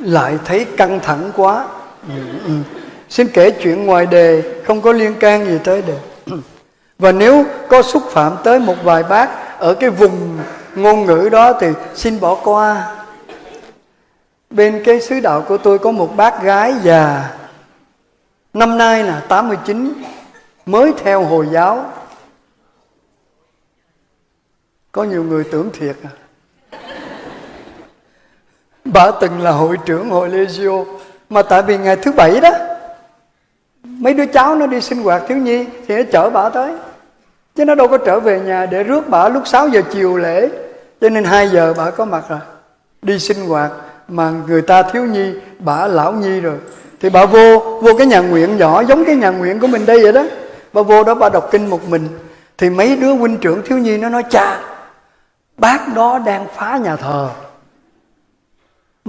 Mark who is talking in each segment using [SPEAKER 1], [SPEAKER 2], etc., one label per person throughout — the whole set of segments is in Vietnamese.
[SPEAKER 1] lại thấy căng thẳng quá. Ừ, ừ. xin kể chuyện ngoài đề không có liên can gì tới đề. Và nếu có xúc phạm tới một vài bác ở cái vùng ngôn ngữ đó thì xin bỏ qua. Bên cái sứ đạo của tôi có một bác gái già năm nay là 89 mới theo hồi giáo. Có nhiều người tưởng thiệt à bà từng là hội trưởng hội Legio, mà tại vì ngày thứ bảy đó, mấy đứa cháu nó đi sinh hoạt, thiếu nhi, thì nó chở bà tới. Chứ nó đâu có trở về nhà để rước bà lúc 6 giờ chiều lễ. Cho nên 2 giờ bà có mặt rồi đi sinh hoạt, mà người ta thiếu nhi, bà lão nhi rồi. Thì bà vô vô cái nhà nguyện nhỏ, giống cái nhà nguyện của mình đây vậy đó. Bà vô đó bà đọc kinh một mình. Thì mấy đứa huynh trưởng thiếu nhi nó nói, cha, bác đó đang phá nhà thờ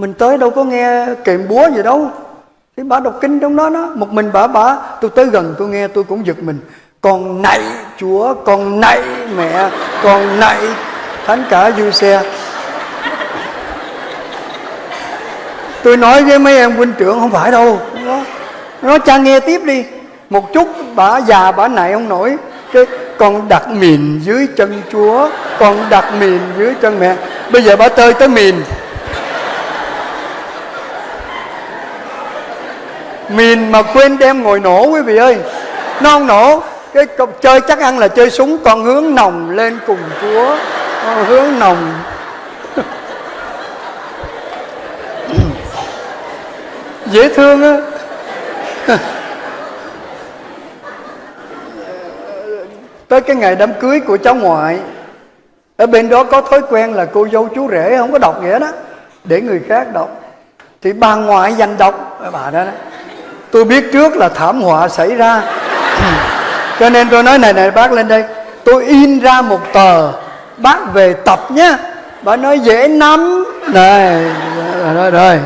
[SPEAKER 1] mình tới đâu có nghe kèm búa gì đâu. Thì bà đọc kinh trong đó đó, một mình bà bà, tôi tới gần, tôi nghe, tôi cũng giật mình. Con nạy chúa, con nạy mẹ, con nạy thánh cả du xe. Tôi nói với mấy em huynh trưởng, không phải đâu. Nó nó cha nghe tiếp đi. Một chút, bà già, bà nạy không nổi. Cái, con đặt mìn dưới chân chúa, con đặt mìn dưới chân mẹ. Bây giờ bà tơi tới mìn. Mìn mà quên đem ngồi nổ quý vị ơi. Nó không nổ cái chơi chắc ăn là chơi súng con hướng nòng lên cùng chúa con hướng nòng. Dễ thương á. Tới cái ngày đám cưới của cháu ngoại ở bên đó có thói quen là cô dâu chú rể không có đọc nghĩa đó để người khác đọc. Thì bà ngoại dành đọc bà đó, đó tôi biết trước là thảm họa xảy ra. Cho nên tôi nói, này này, bác lên đây. Tôi in ra một tờ. Bác về tập nhé bà nói dễ lắm. Này rồi rồi.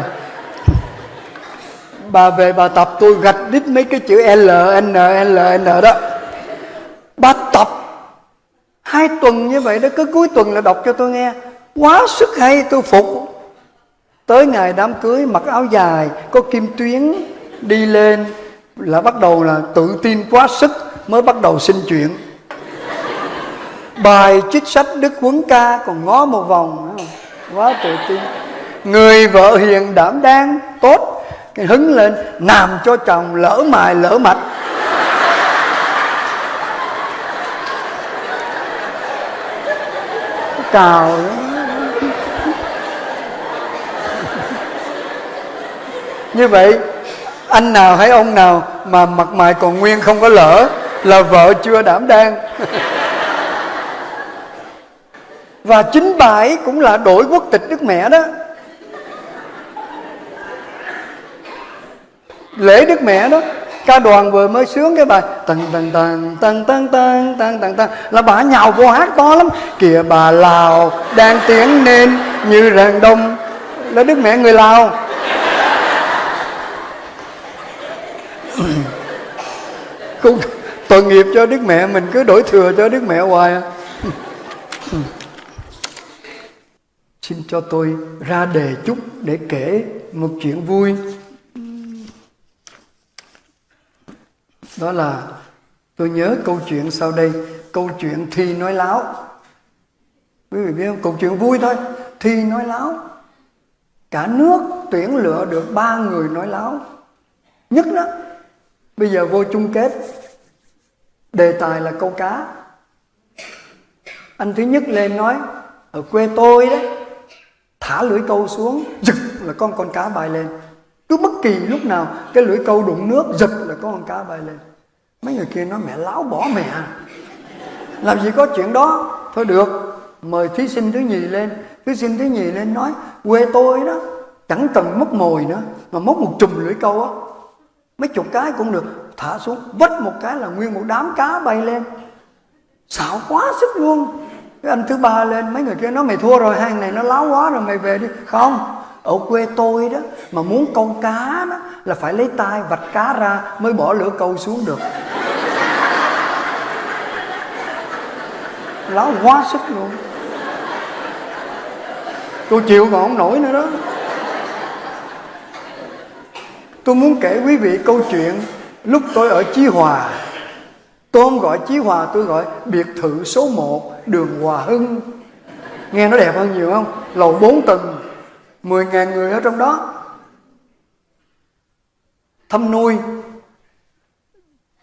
[SPEAKER 1] Bà về bà tập, tôi gạch đít mấy cái chữ L, N L, N đó. Bà tập hai tuần như vậy đó, cứ cuối tuần là đọc cho tôi nghe. Quá sức hay, tôi phục. Tới ngày đám cưới, mặc áo dài, có kim tuyến đi lên là bắt đầu là tự tin quá sức mới bắt đầu xin chuyện. Bài trích sách đức huấn ca còn ngó một vòng quá tự tin. Người vợ hiền đảm đang, tốt, cái hứng lên, làm cho chồng lỡ mài, lỡ mạch. Cào như vậy anh nào hay ông nào mà mặt mày còn nguyên không có lỡ là vợ chưa đảm đang. Và chính bà ấy cũng là đổi quốc tịch đức mẹ đó. Lễ đức mẹ đó, ca đoàn vừa mới sướng cái bài tần tần tần tần tần tần tần tần tần là bà nhào vô hát to lắm. Kìa bà lào, đang tiếng nên như rạng đông. Là đức mẹ người lào. cũng tội nghiệp cho đức mẹ, mình cứ đổi thừa cho đức mẹ hoài à. xin cho tôi ra đề chút để kể một chuyện vui. Đó là, tôi nhớ câu chuyện sau đây, câu chuyện thi nói láo. Quý vị biết không? Câu chuyện vui thôi. Thi nói láo. Cả nước tuyển lựa được ba người nói láo. Nhất đó bây giờ vô chung kết. Đề tài là câu cá. Anh thứ nhất lên nói, ở quê tôi đó, thả lưỡi câu xuống, giật là con con cá bay lên. Cứ bất kỳ lúc nào, cái lưỡi câu đụng nước, giật là con con cá bay lên. Mấy người kia nói, mẹ láo bỏ mẹ. Làm gì có chuyện đó. Thôi được, mời thí sinh thứ nhì lên. Thí sinh thứ nhì lên nói, quê tôi đó, chẳng cần mất mồi nữa, mà mất một chùm lưỡi câu á mấy chục cái cũng được. Thả xuống vất một cái là nguyên một đám cá bay lên. Xạo quá sức luôn. Cái anh thứ ba lên, mấy người kia nói, mày thua rồi, hàng này nó láo quá rồi, mày về đi. Không, ở quê tôi đó, mà muốn câu cá đó là phải lấy tay vạch cá ra mới bỏ lửa câu xuống được. Láo quá sức luôn. Tôi chịu còn không nổi nữa đó tôi muốn kể quý vị câu chuyện lúc tôi ở Chí Hòa. Tôi không gọi Chí Hòa, tôi gọi biệt thự số 1 đường Hòa Hưng. Nghe nó đẹp hơn nhiều không? Lầu 4 tầng 10.000 người ở trong đó. Thăm nuôi.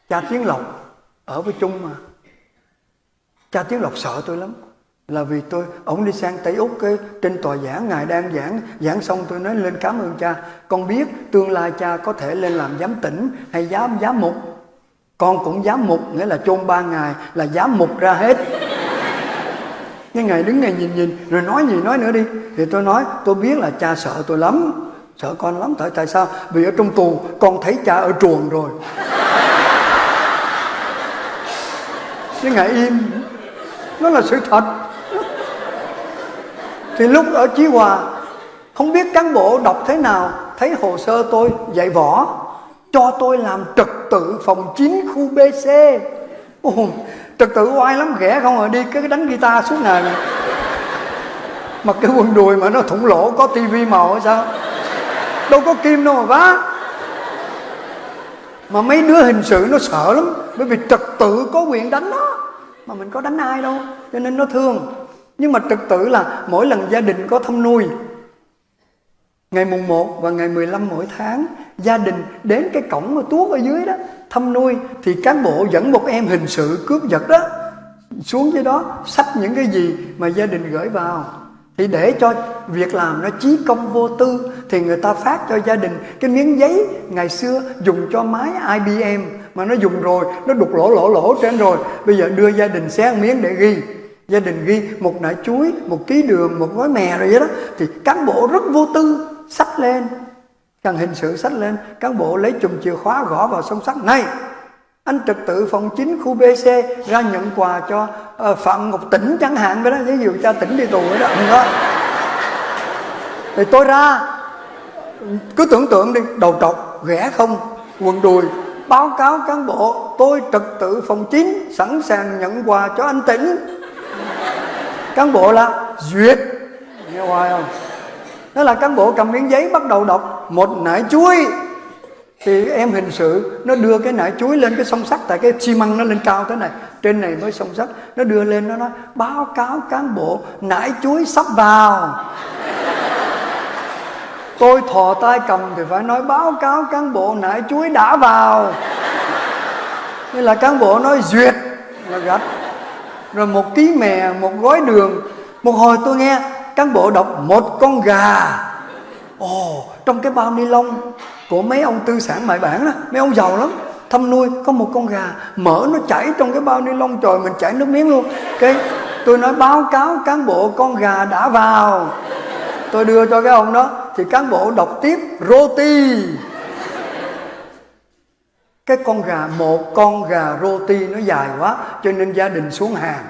[SPEAKER 1] Cha Tiến Lộc, ở với chung mà. Cha Tiến Lộc sợ tôi lắm là vì tôi, ông đi sang Tây Úc cái, trên tòa giảng, ngài đang giảng giảng xong tôi nói lên cảm ơn cha. Con biết tương lai cha có thể lên làm giám tỉnh hay giám giám mục. Con cũng giám mục, nghĩa là chôn ba ngày là giám mục ra hết. Nhưng ngài đứng ngài nhìn nhìn, rồi nói gì nói nữa đi. Thì tôi nói, tôi biết là cha sợ tôi lắm. Sợ con lắm, tại tại sao? Vì ở trong tù, con thấy cha ở chuồng rồi. Nhưng ngài im. Nó là sự thật thì lúc ở Chí Hòa không biết cán bộ đọc thế nào thấy hồ sơ tôi dạy võ cho tôi làm trật tự phòng 9 khu BC Ồ, trật tự oai lắm ghẻ không à đi cái đánh guitar suốt ngày này mặc cái quần đùi mà nó thủng lỗ có tivi màu hay sao? Đâu có kim đâu mà vá. Mà mấy đứa hình sự nó sợ lắm bởi vì trật tự có quyền đánh nó mà mình có đánh ai đâu cho nên nó thương nhưng mà trật tự là mỗi lần gia đình có thăm nuôi, Ngày mùng 1 và ngày 15 mỗi tháng, Gia đình đến cái cổng mà tuốt ở dưới đó, Thăm nuôi, Thì cán bộ dẫn một em hình sự cướp giật đó, Xuống dưới đó sách những cái gì mà gia đình gửi vào. Thì để cho việc làm nó chí công vô tư, Thì người ta phát cho gia đình Cái miếng giấy ngày xưa dùng cho máy IBM Mà nó dùng rồi, Nó đục lỗ lỗ lỗ trên rồi. Bây giờ đưa gia đình xé miếng để ghi gia đình ghi một nải chuối một ký đường một gói mè rồi vậy đó. Thì cán bộ rất vô tư sách lên. Cần hình sự sách lên cán bộ lấy chùm chìa khóa gõ vào song sắt. Này anh trật tự phòng chính khu BC ra nhận quà cho uh, Phạm Ngọc tỉnh chẳng hạn vậy đó. Ví dụ cha tỉnh đi tù vậy đó. Đó thì tôi ra cứ tưởng tượng đi đầu trọc ghẻ không quần đùi. Báo cáo cán bộ tôi trật tự phòng chính sẵn sàng nhận quà cho anh tỉnh cán bộ là duyệt. Nghe hoài không? Đó là cán bộ cầm miếng giấy bắt đầu đọc một nải chuối. Thì em hình sự nó đưa cái nải chuối lên cái song sắt tại cái xi măng nó lên cao thế này. Trên này mới song sắt nó đưa lên nó nói báo cáo cán bộ nải chuối sắp vào. Tôi thò tay cầm thì phải nói báo cáo cán bộ nải chuối đã vào. Nên là cán bộ nói duyệt. Là gạch rồi một ký mè, một gói đường. Một hồi tôi nghe cán bộ đọc một con gà. Ồ, trong cái bao ni lông của mấy ông tư sản mại bản đó, mấy ông giàu lắm. Thăm nuôi có một con gà, mỡ nó chảy trong cái bao ni lông, trời, mình chảy nước miếng luôn. Cái tôi nói báo cáo cán bộ con gà đã vào. Tôi đưa cho cái ông đó, thì cán bộ đọc tiếp roti cái con gà, một con gà roti nó dài quá, cho nên gia đình xuống hàng.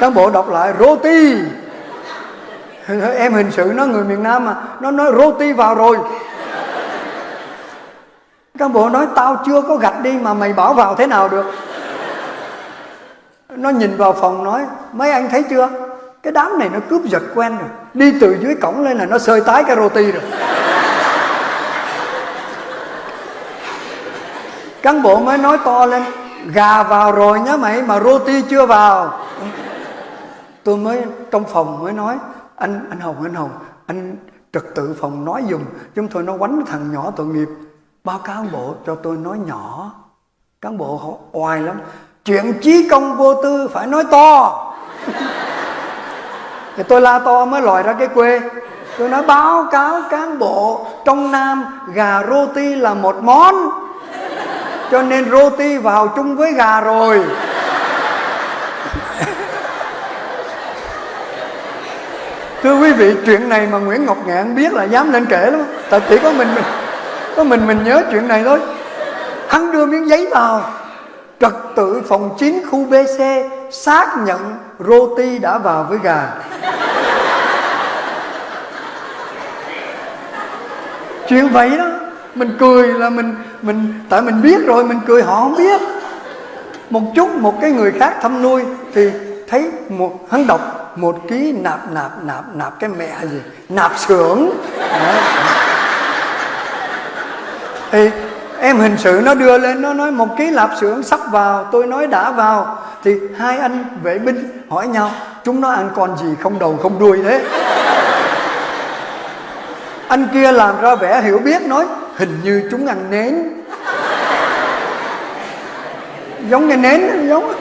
[SPEAKER 1] Cán bộ đọc lại, roti. Em hình sự nó, người miền nam mà. Nó nói roti vào rồi. Cán bộ nói, tao chưa có gạch đi mà mày bảo vào thế nào được? Nó nhìn vào phòng nói, mấy anh thấy chưa? Cái đám này nó cướp giật quen rồi. Đi từ dưới cổng lên là nó sơi tái cái roti rồi. Cán bộ mới nói to lên, gà vào rồi nhá mày, mà roti chưa vào. Tôi mới, trong phòng mới nói, anh anh hồng anh hồng, anh trật tự phòng nói dùng chúng tôi nó quánh thằng nhỏ tội nghiệp. Báo cáo bộ cho tôi nói nhỏ. Cán bộ họ oai lắm. Chuyện chí công vô tư phải nói to. Thì tôi la to mới lòi ra cái quê. Tôi nói, báo cáo cán bộ, trong nam gà roti là một món cho nên roti vào chung với gà rồi. Thưa quý vị, chuyện này mà nguyễn ngọc ngạn biết là dám lên kể lắm. Tại chỉ có mình mình, có mình mình nhớ chuyện này thôi. Hắn đưa miếng giấy vào. Trật tự phòng 9 khu bc xác nhận roti đã vào với gà. Chuyện vậy đó mình cười là mình mình, tại mình biết rồi, mình cười họ không biết. Một chút một cái người khác thăm nuôi thì thấy một, hắn đọc một ký nạp nạp nạp nạp cái mẹ gì? Nạp xưởng. Thì em hình sự nó đưa lên, nó nói một ký lạp xưởng sắp vào, tôi nói đã vào. Thì hai anh vệ binh hỏi nhau, chúng nó ăn con gì không đầu không đuôi thế? Anh kia làm ra vẻ hiểu biết, nói hình như chúng ăn nến. Giống cái nến, giống.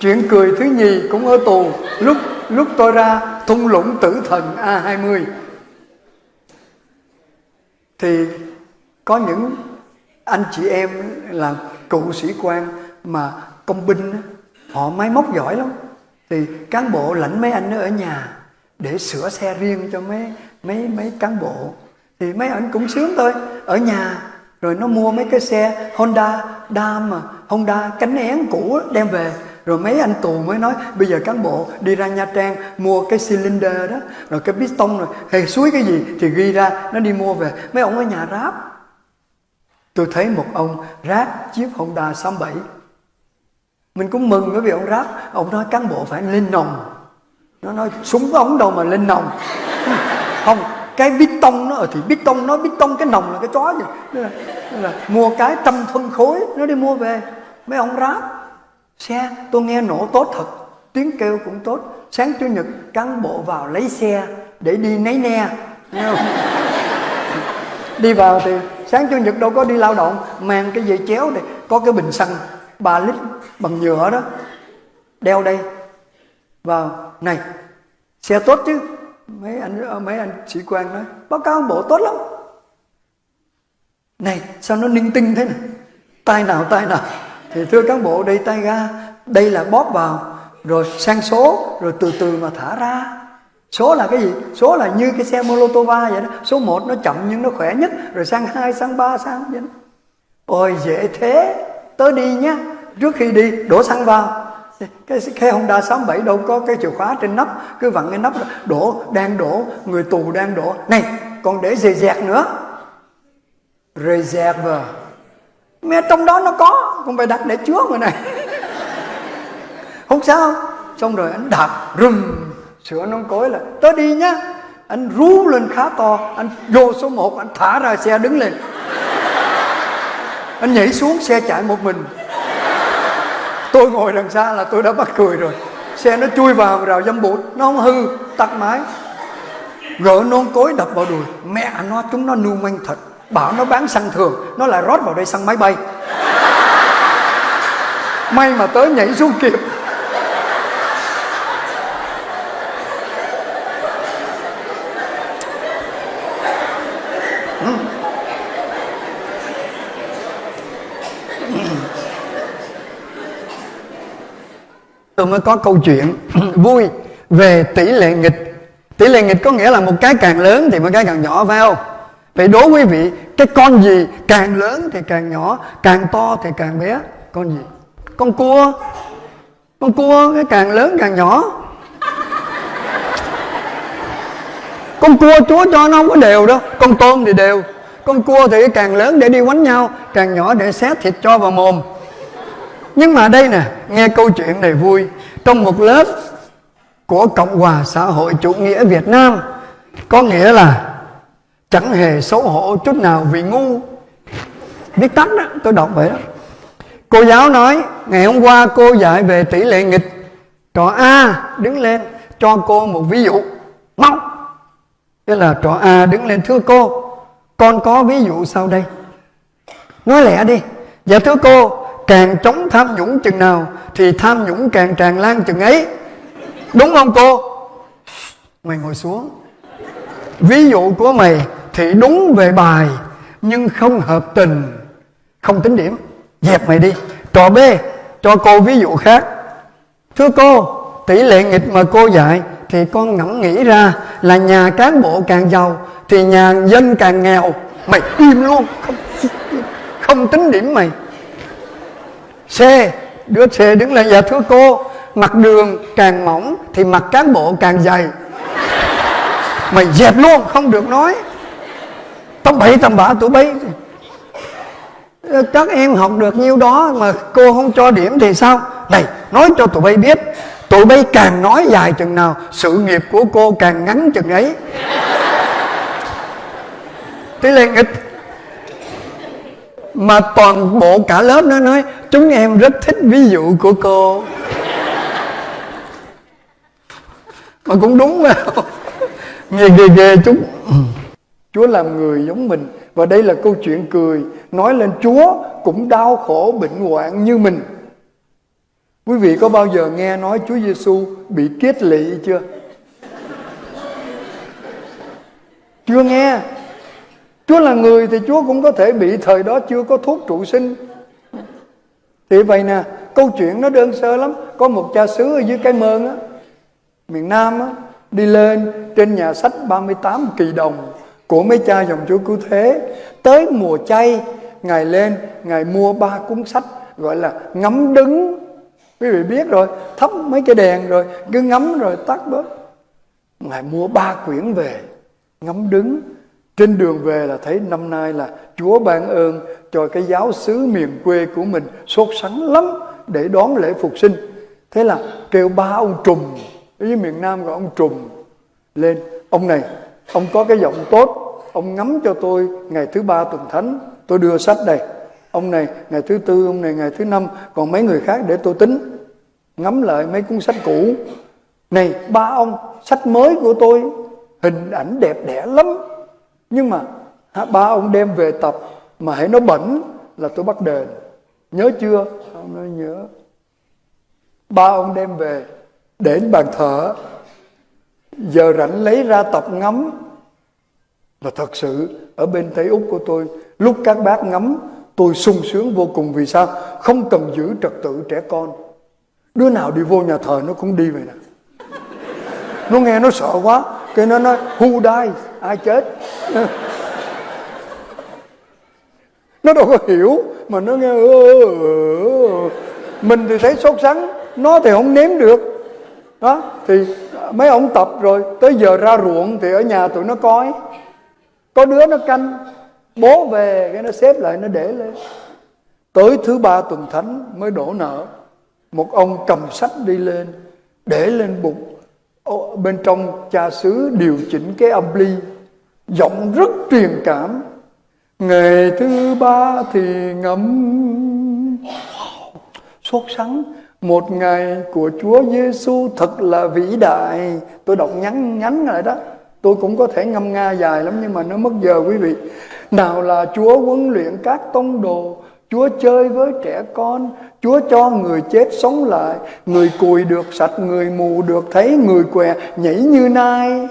[SPEAKER 1] Chuyện cười thứ nhì cũng ở tù. Lúc lúc tôi ra, thung lũng tử thần A20 thì có những anh chị em là cựu sĩ quan mà công binh họ máy móc giỏi lắm. Thì cán bộ lãnh mấy anh ở nhà để sửa xe riêng cho mấy mấy mấy cán bộ. Thì mấy anh cũng sướng thôi. Ở nhà, rồi nó mua mấy cái xe Honda Dam mà, Honda cánh én cũ đem về. Rồi mấy anh tù mới nói, bây giờ cán bộ đi ra Nha Trang mua cái cylinder đó, rồi cái piston rồi hay suối cái gì thì ghi ra, nó đi mua về. Mấy ông ở nhà ráp. Tôi thấy một ông ráp chiếc Honda 67 mình cũng mừng bởi vì ông ráp. Ông nói cán bộ phải lên nòng nó nói súng ống đâu mà lên nòng. Không cái bít tông nó ở thì bít tông nó bít tông cái nòng là cái chó gì nên là, nên là mua cái trăm phân khối nó đi mua về. Mấy ông ráp xe tôi nghe nổ tốt thật tiếng kêu cũng tốt. Sáng chủ nhật cán bộ vào lấy xe để đi nấy ne. Đi vào thì sáng chủ nhật đâu có đi lao động mang cái dây chéo này có cái bình xăng 3 lít bằng nhựa đó đeo đây vào này, xe tốt chứ? Mấy anh mấy anh sĩ quan nói, báo cáo bộ tốt lắm. Này, sao nó ninh tinh thế này? Tay nào tay nào? Thì thưa cán bộ, đây tay ga, đây là bóp vào, rồi sang số, rồi từ từ mà thả ra. Số là cái gì? Số là như cái xe molotova vậy đó. Số 1 nó chậm nhưng nó khỏe nhất, rồi sang hai, sang ba, sang vậy đó. ôi, dễ thế. Tớ đi nhá. Trước khi đi, đổ xăng vào cái xe Honda 67 đâu có cái chìa khóa trên nắp, cứ vặn cái nắp đổ, đang đổ, người tù đang đổ. Này, còn để dè dẹt nữa. Reserve mẹ, trong đó nó có không phải đặt để chứa người này. Không sao. Xong rồi anh đạp, rùm, sửa nón cối là tới đi nhá. Anh rú lên khá to, anh vô số 1 anh thả ra xe đứng lên. Anh nhảy xuống, xe chạy một mình tôi ngồi đằng xa là tôi đã bắt cười rồi. Xe nó chui vào rào dâm bụt, nó không hư, tắt máy. Gỡ nón cối đập vào đùi. Mẹ nó, chúng nó nu manh thật. Bảo nó bán xăng thường, nó lại rót vào đây xăng máy bay. May mà tới nhảy xuống kịp. Tôi mới có câu chuyện vui về tỷ lệ nghịch. Tỷ lệ nghịch có nghĩa là một cái càng lớn thì một cái càng nhỏ, phải không? Vậy đố quý vị, cái con gì càng lớn thì càng nhỏ, càng to thì càng bé? Con gì? Con cua. Con cua, cái càng lớn càng nhỏ. Con cua chúa cho nó không có đều đâu. Con tôm thì đều. Con cua thì càng lớn để đi quánh nhau, càng nhỏ để xé thịt cho vào mồm nhưng mà đây nè, nghe câu chuyện này vui. Trong một lớp của cộng hòa xã hội chủ nghĩa việt nam, có nghĩa là chẳng hề xấu hổ chút nào vì ngu. Viết tắt đó, tôi đọc vậy đó. Cô giáo nói, ngày hôm qua cô dạy về tỷ lệ nghịch. Trò a đứng lên cho cô một ví dụ. Mau. Thế là trò a đứng lên, thưa cô, con có ví dụ sau đây. Nói lẹ đi. Dạ thưa cô càng chống tham nhũng chừng nào thì tham nhũng càng tràn lan chừng ấy. Đúng không cô? Mày ngồi xuống. Ví dụ của mày thì đúng về bài, nhưng không hợp tình. Không tính điểm. Dẹp mày đi. Trò b, cho cô ví dụ khác. Thưa cô, tỷ lệ nghịch mà cô dạy thì con ngẫm nghĩ ra là nhà cán bộ càng giàu thì nhà dân càng nghèo. Mày im luôn. Không không tính điểm mày c, đứa c đứng lên dạ thưa cô mặt đường càng mỏng thì mặt cán bộ càng dày. Mày dẹp luôn, không được nói. Tầm bậy tầm bạ tụi bay. Các em học được nhiêu đó mà cô không cho điểm thì sao? Này, nói cho tụi bay biết, tụi bay càng nói dài chừng nào, sự nghiệp của cô càng ngắn chừng ấy. Tí lên mà toàn bộ cả lớp nó nói, chúng em rất thích ví dụ của cô. Mà cũng đúng mà. Nghe ghê ghê chúng Chúa làm người giống mình. Và đây là câu chuyện cười. Nói lên Chúa cũng đau khổ bệnh hoạn như mình. Quý vị có bao giờ nghe nói Chúa Giêsu bị kết lị chưa? Chưa nghe. Chúa là người thì Chúa cũng có thể bị thời đó chưa có thuốc trụ sinh. Thì vậy nè, câu chuyện nó đơn sơ lắm. Có một cha xứ ở dưới cái mơn á, miền Nam á, đi lên trên nhà sách 38 kỳ đồng của mấy cha dòng chúa cứu thế. Tới mùa chay, ngài lên, ngài mua ba cuốn sách, gọi là ngắm đứng. Quý vị biết rồi, thắp mấy cái đèn rồi, cứ ngắm rồi tắt bớt. Ngài mua ba quyển về, ngắm đứng trên đường về là thấy năm nay là Chúa ban ơn cho cái giáo xứ miền quê của mình sốt sắng lắm để đón lễ phục sinh. Thế là kêu ba ông trùm, ở dưới miền Nam gọi ông trùm lên. Ông này, ông có cái giọng tốt, ông ngắm cho tôi ngày thứ ba tuần thánh, tôi đưa sách đây. Ông này ngày thứ tư, ông này ngày thứ năm, còn mấy người khác để tôi tính. Ngắm lại mấy cuốn sách cũ. Này ba ông, sách mới của tôi, hình ảnh đẹp đẽ lắm nhưng mà ba ông đem về tập mà hãy nó bẩn là tôi bắt đền. Nhớ chưa? Ông nói nhớ. Ba ông đem về đến bàn thờ. Giờ rảnh lấy ra tập ngắm. Là thật sự, ở bên tây úc của tôi, lúc các bác ngắm, tôi sung sướng vô cùng. Vì sao? Không cần giữ trật tự trẻ con. Đứa nào đi vô nhà thờ nó cũng đi vậy nè. Nó nghe nó sợ quá. Cái nó nói, who dies? Ai chết? Nó đâu có hiểu, mà nó nghe mình thì thấy sốt sắng, nó thì không nếm được. Đó, thì mấy ông tập rồi, tới giờ ra ruộng thì ở nhà tụi nó coi. Có đứa nó canh, bố về, cái nó xếp lại, nó để lên. Tới thứ ba tuần thánh mới đổ nợ. Một ông cầm sách đi lên, để lên bụng bên trong cha xứ điều chỉnh cái âm ly giọng rất truyền cảm. Ngày thứ ba thì ngấm sốt sắng một ngày của Chúa Giêsu thật là vĩ đại. Tôi đọc nhắn nhắn lại đó. Tôi cũng có thể ngâm nga dài lắm nhưng mà nó mất giờ quý vị. Nào là Chúa huấn luyện các tông đồ, Chúa chơi với trẻ con, Chúa cho người chết sống lại. Người cùi được sạch, Người mù được thấy, Người què nhảy như nai.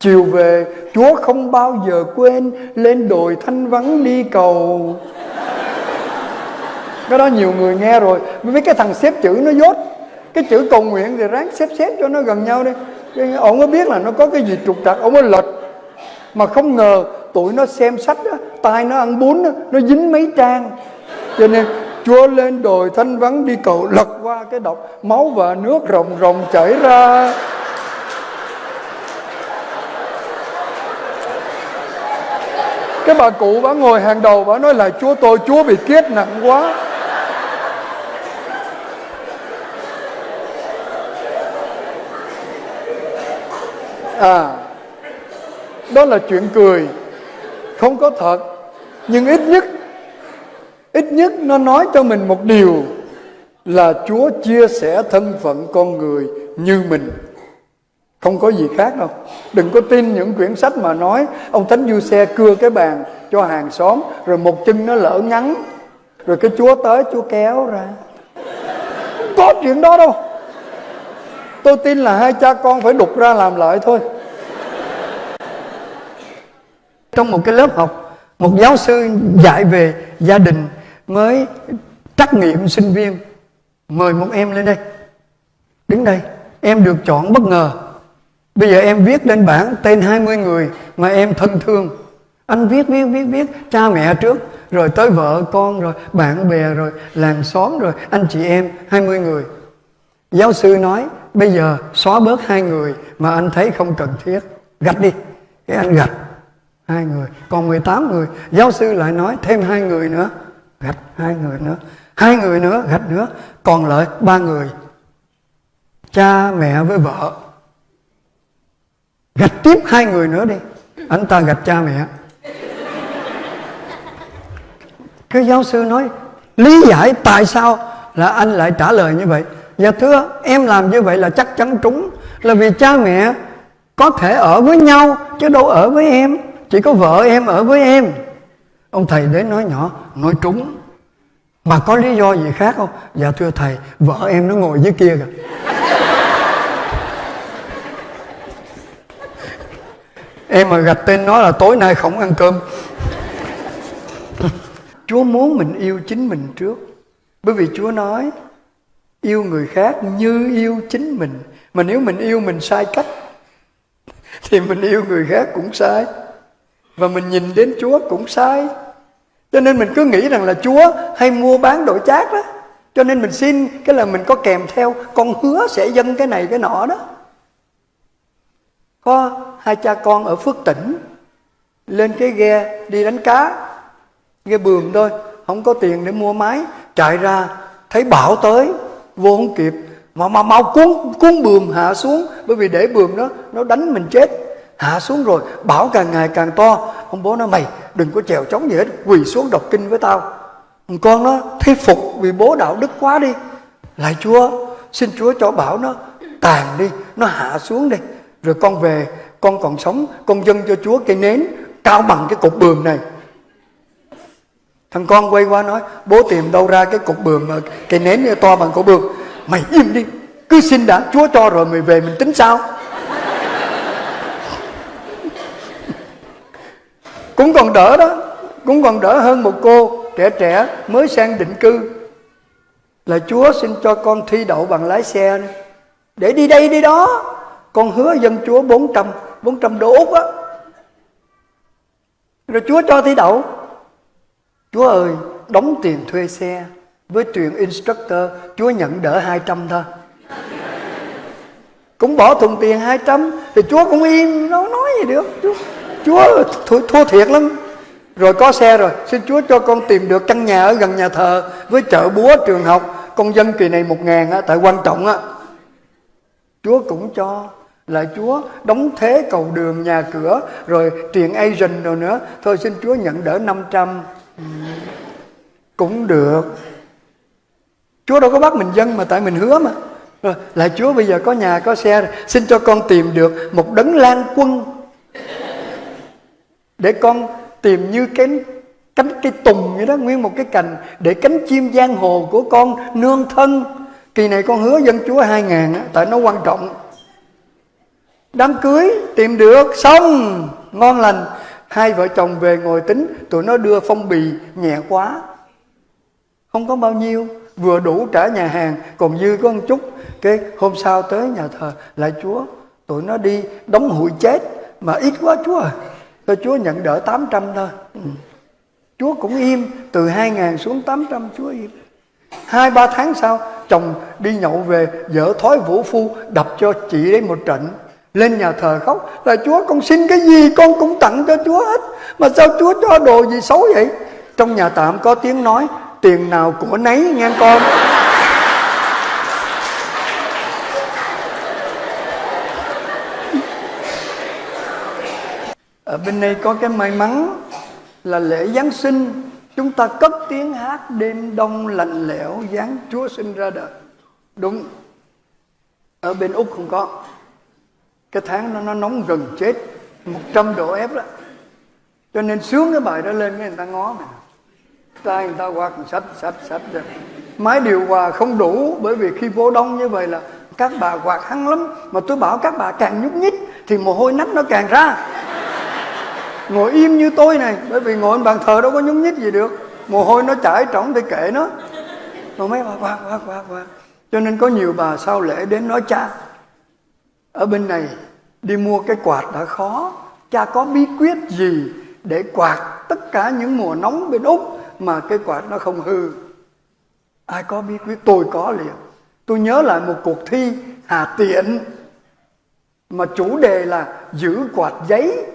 [SPEAKER 1] Chiều về Chúa không bao giờ quên Lên đồi thanh vắng đi cầu. Cái đó nhiều người nghe rồi. Với cái thằng xếp chữ nó dốt. Cái chữ cầu nguyện thì ráng xếp xếp cho nó gần nhau đi. Ông có biết là nó có cái gì trục trặc Ông có lệch Mà không ngờ tụi nó xem sách đó, tay nó ăn bún đó, nó dính mấy trang. Cho nên chúa lên đồi thanh vắng đi cầu lật qua cái độc. Máu và nước rồng rồng chảy ra. Cái bà cụ bà ngồi hàng đầu bà nói là chúa tôi, chúa bị kiết nặng quá. À đó là chuyện cười. Không có thật, nhưng ít nhất ít nhất nó nói cho mình một điều là Chúa chia sẻ thân phận con người như mình không có gì khác đâu. Đừng có tin những quyển sách mà nói, ông thánh du xe cưa cái bàn cho hàng xóm, rồi một chân nó lỡ ngắn, rồi cái chúa tới, chúa kéo ra. Không có chuyện đó đâu. Tôi tin là hai cha con phải đục ra làm lại thôi. Trong một cái lớp học, một giáo sư dạy về gia đình mới trắc nghiệm sinh viên. Mời một em lên đây. Đứng đây. Em được chọn bất ngờ bây giờ em viết lên bảng tên 20 người mà em thân thương. Anh viết viết viết viết, cha mẹ trước, rồi tới vợ con, rồi bạn bè, rồi làng xóm, rồi anh chị em 20 người. Giáo sư nói, bây giờ xóa bớt hai người mà anh thấy không cần thiết. Gạch đi, cái anh gạch. Hai người, còn 18 người. Giáo sư lại nói thêm hai người nữa. Gạch hai người nữa, hai người nữa, gạch nữa. Còn lại ba người, cha mẹ với vợ gạch tiếp hai người nữa đi. Anh ta gạch cha mẹ. Cái giáo sư nói, lý giải tại sao là anh lại trả lời như vậy. Dạ thưa, em làm như vậy là chắc chắn trúng. Là vì cha mẹ có thể ở với nhau, chứ đâu ở với em. Chỉ có vợ em ở với em. Ông thầy đến nói nhỏ, nói trúng. Mà có lý do gì khác không? Dạ thưa thầy, vợ em nó ngồi dưới kia kìa. Em mà gạch tên nó là tối nay không ăn cơm. Chúa muốn mình yêu chính mình trước. Bởi vì chúa nói, yêu người khác như yêu chính mình. Mà nếu mình yêu mình sai cách, thì mình yêu người khác cũng sai. Và mình nhìn đến chúa cũng sai. Cho nên mình cứ nghĩ rằng là chúa hay mua bán đổi chác đó. Cho nên mình xin cái là mình có kèm theo, con hứa sẽ dâng cái này cái nọ đó có hai cha con ở phước tỉnh. Lên cái ghe đi đánh cá, ghe bường thôi, không có tiền để mua máy. Chạy ra, thấy bão tới, vô không kịp. Mà mà, mau cuốn cuốn bườm hạ xuống, bởi vì để bườm đó, nó đánh mình chết. Hạ xuống rồi, bão càng ngày càng to. Ông bố nói, mày, đừng có chèo chống gì hết, quỳ xuống đọc kinh với tao. Con nó thuyết phục vì bố đạo đức quá đi. Lại chúa, xin chúa cho bão nó tàn đi, nó hạ xuống đi rồi con về, con còn sống, con dâng cho chúa cây nến cao bằng cái cục bường này thằng con quay qua nói, bố tìm đâu ra cái cục bường mà cây nến to bằng cục bường? mày im đi, cứ xin đã, chúa cho rồi mày về mình tính sao cũng còn đỡ đó, cũng còn đỡ hơn một cô trẻ trẻ mới sang định cư là chúa xin cho con thi đậu bằng lái xe này. để đi đây đi đó con hứa dân chúa 400 400 đô út á. Rồi chúa cho thi đậu. Chúa ơi đóng tiền thuê xe với tuyển instructor chúa nhận đỡ 200 thôi. Cũng bỏ thùng tiền 200 thì chúa cũng im nó nói gì được. Chúa Chúa thua, thua thiệt lắm. Rồi có xe rồi Xin Chúa cho con tìm được căn nhà ở gần nhà thờ Với chợ búa trường học. Con dân kỳ này một ngàn á, tại quan trọng á. Chúa cũng cho là Chúa đóng thế cầu đường, nhà cửa, rồi truyền agent rồi nữa. Thôi xin Chúa nhận đỡ 500 ừ. cũng được. Chúa đâu có bắt mình dân mà, tại mình hứa mà. Ờ, rồi lại Chúa bây giờ có nhà, có xe, xin cho con tìm được một đấng lan quân. Để con tìm như cái cánh cây tùng vậy đó, nguyên một cái cành, để cánh chim giang hồ của con nương thân. Kỳ này con hứa dân chúa hai ngàn tại nó quan trọng đám cưới, tìm được, xong. Ngon lành. Hai vợ chồng về ngồi tính, tụi nó đưa phong bì nhẹ quá. Không có bao nhiêu. Vừa đủ trả nhà hàng, còn dư có một chút. Cái hôm sau tới nhà thờ, lại chúa. Tụi nó đi đóng hụi chết. Mà ít quá chúa à. Thôi Chúa nhận đỡ 800 thôi. Ừ. Chúa cũng im. Từ 2 ngàn xuống 800 Chúa im. Hai, ba tháng sau, Chồng đi nhậu về Vợ thói vũ phu, Đập cho chị đấy một trận. Lên nhà thờ khóc Là Chúa, con xin cái gì? Con cũng tặng cho Chúa hết. Mà sao Chúa cho đồ gì xấu vậy? Trong nhà tạm có tiếng nói, Tiền nào của nấy, nghe con. Ở bên đây có cái may mắn là lễ Giáng sinh, chúng ta cất tiếng hát đêm đông lạnh lẽo, giáng Chúa sinh ra đời. Đúng. Ở bên Úc không có cái tháng nó nó nóng gần chết 100 độ F đó. Cho nên sướng cái bài đó lên cái người ta ngó mà tay người ta quạt sách sách sách rồi. Máy điều hòa không đủ, bởi vì khi vô đông như vậy là các bà quạt hăng lắm. Mà tôi bảo các bà càng nhúc nhích thì mồ hôi nách nó càng ra. Ngồi im như tôi này, bởi vì ngồi bàn thờ đâu có nhúc nhích gì được. Mồ hôi nó chảy trỏng thì kệ nó. Rồi mấy bà quạt quạt quạt quạt cho nên có nhiều bà sau lễ đến nói cha ở bên này, đi mua cái quạt đã khó. Cha có bí quyết gì để quạt tất cả những mùa nóng bên úc mà cái quạt nó không hư? Ai có bí quyết? Tôi có liền. Tôi nhớ lại một cuộc thi hà tiện mà chủ đề là giữ quạt giấy.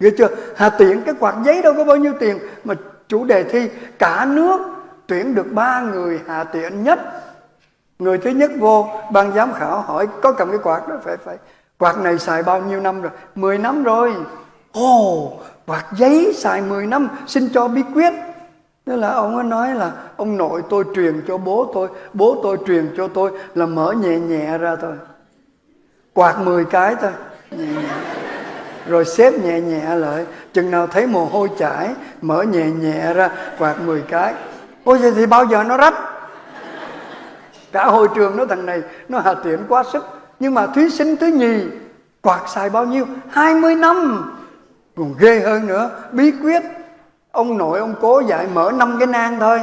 [SPEAKER 1] Ghê chưa? Hà tiện, cái quạt giấy đâu có bao nhiêu tiền, Mà chủ đề thi cả nước tuyển được ba người hà tiện nhất người thứ nhất vô ban giám khảo hỏi có cầm cái quạt đó phải phải quạt này xài bao nhiêu năm rồi 10 năm rồi ồ oh, quạt giấy xài 10 năm xin cho bí quyết Thế là ông ấy nói là ông nội tôi truyền cho bố tôi, bố tôi truyền cho tôi là mở nhẹ nhẹ ra thôi. Quạt 10 cái thôi. Nhẹ nhẹ. Rồi xếp nhẹ nhẹ lại. Chừng nào thấy mồ hôi chảy, mở nhẹ nhẹ ra, quạt 10 cái. Ôi vậy thì bao giờ nó rách? Cả hội trường nó thằng này, nó hà tiện quá sức. Nhưng mà thí sinh thứ nhì, quạt xài bao nhiêu? 20 năm. Còn ghê hơn nữa, bí quyết ông nội ông cố dạy mở năm cái nang thôi.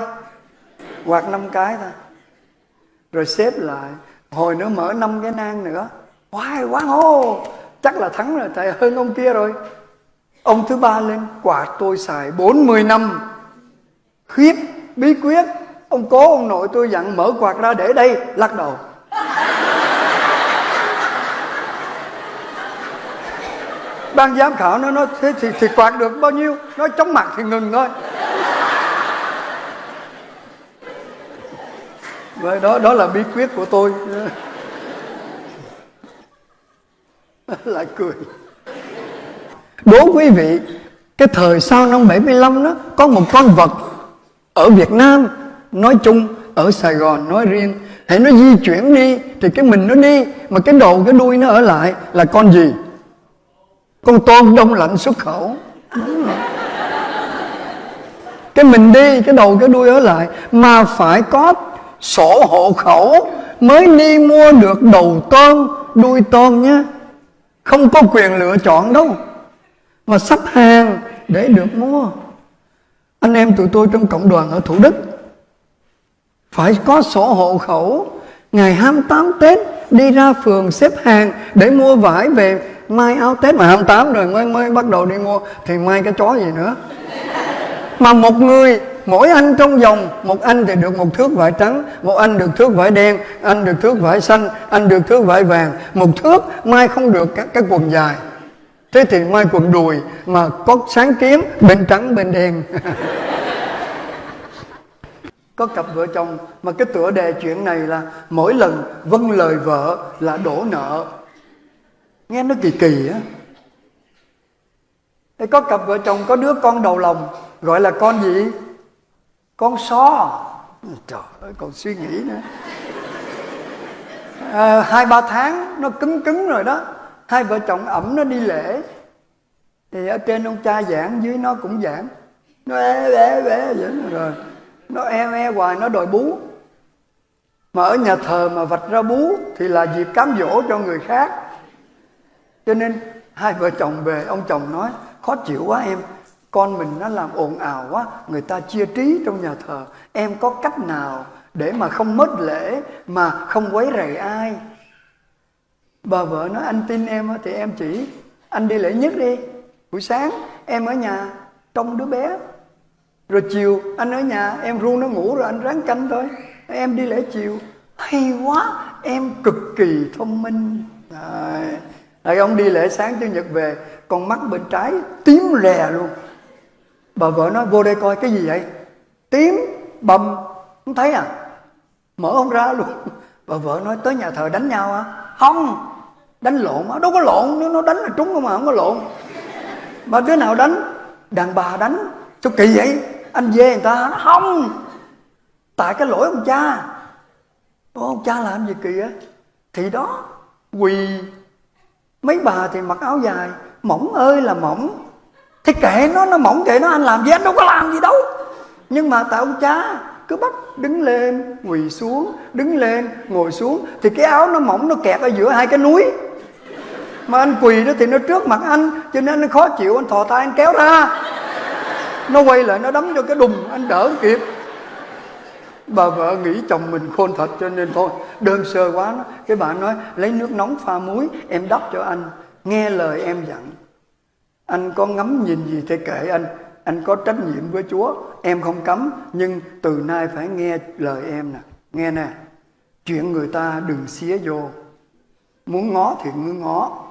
[SPEAKER 1] Quạt năm cái thôi. Rồi xếp lại. Hồi nữa mở năm cái nang nữa. Hoài quá hô. Chắc là thắng rồi tại hơn ông kia rồi. Ông thứ ba lên quạt tôi xài 40 năm. Khiếp bí quyết ông cố ông nội tôi dặn mở quạt ra để đây lắc đầu. Ban giám khảo nó nói thế thì, thì quạt được bao nhiêu? Nó chóng mặt thì ngừng thôi. Vậy đó đó là bí quyết của tôi. Lại cười. Đố quý vị cái thời sau năm 75 đó có một con vật ở Việt Nam nói chung, ở Sài Gòn nói riêng, hãy nó di chuyển đi, thì cái mình nó đi, mà cái đầu, cái đuôi nó ở lại là con gì? Con tôm đông lạnh xuất khẩu. Cái mình đi, cái đầu, cái đuôi ở lại, mà phải có sổ hộ khẩu mới đi mua được đầu tôm, đuôi tôm nhé. Không có quyền lựa chọn đâu, mà sắp hàng để được mua. Anh em tụi tôi trong cộng đoàn ở Thủ Đức phải có sổ hộ khẩu. Ngày 28 Tết, đi ra phường xếp hàng để mua vải về. Mai áo Tết mà 28 rồi mới mới bắt đầu đi mua. Thì mai cái chó gì nữa? Mà một người, mỗi anh trong vòng, một anh thì được một thước vải trắng, một anh được thước vải đen, anh được thước vải xanh, anh được thước vải vàng. Một thước mai không được các cái quần dài. Thế thì mai quần đùi mà có sáng kiếm bên trắng bên đen. có cặp vợ chồng mà cái tựa đề chuyện này là mỗi lần vâng lời vợ là đổ nợ. Nghe nó kỳ kỳ á. Thế có cặp vợ chồng có đứa con đầu lòng gọi là con gì? Con so trời ơi còn suy nghĩ nữa. À, hai ba tháng nó cứng cứng rồi đó. Hai vợ chồng ẩm nó đi lễ. Thì ở trên ông cha giảng dưới nó cũng giảng. Nó ế ế ế vậy rồi nó e e hoài, nó đòi bú. Mà ở nhà thờ mà vạch ra bú thì là dịp cám dỗ cho người khác. Cho nên hai vợ chồng về, ông chồng nói, khó chịu quá em, con mình nó làm ồn ào quá, người ta chia trí trong nhà thờ. Em có cách nào để mà không mất lễ, mà không quấy rầy ai? Bà vợ nói, anh tin em thì em chỉ, anh đi lễ nhất đi. Buổi sáng em ở nhà, trông đứa bé rồi chiều, anh ở nhà, em ru nó ngủ rồi anh ráng canh thôi. Em đi lễ chiều. Hay quá, em cực kỳ thông minh. Đấy. Rồi ông đi lễ sáng Chủ nhật về, Con mắt bên trái tím rè luôn. Bà vợ nói, vô đây coi, cái gì vậy? Tím, bầm, Không thấy à? Mở ông ra luôn. Bà vợ nói, tới nhà thờ đánh nhau à Không, Đánh lộn á Đâu có lộn, Nếu nó đánh là trúng không mà không có lộn. Mà đứa nào đánh? Đàn bà đánh. Sao kỳ vậy? Anh dê người ta nó Không. Tại cái lỗi ông cha. Ô, ông cha làm gì kìa? Thì đó Quỳ. Mấy bà thì mặc áo dài. Mỏng ơi là mỏng. Thì kệ nó nó mỏng kệ nó anh làm gì anh đâu có làm gì đâu. Nhưng mà tại ông cha cứ bắt đứng lên quỳ xuống đứng lên ngồi xuống. Thì cái áo nó mỏng nó kẹt ở giữa hai cái núi. Mà anh quỳ đó thì nó trước mặt anh cho nên nó khó chịu anh thò tay anh kéo ra nó quay lại, nó đấm cho cái đùng, anh đỡ kịp. Bà vợ nghĩ chồng mình khôn thật cho nên thôi, đơn sơ quá đó. cái bà nói, lấy nước nóng pha muối, em đắp cho anh. Nghe lời em dặn, anh có ngắm nhìn gì thì kệ anh. Anh có trách nhiệm với chúa, em không cấm, nhưng từ nay phải nghe lời em nè. Nghe nè, chuyện người ta đừng xía vô. Muốn ngó thì cứ ngó.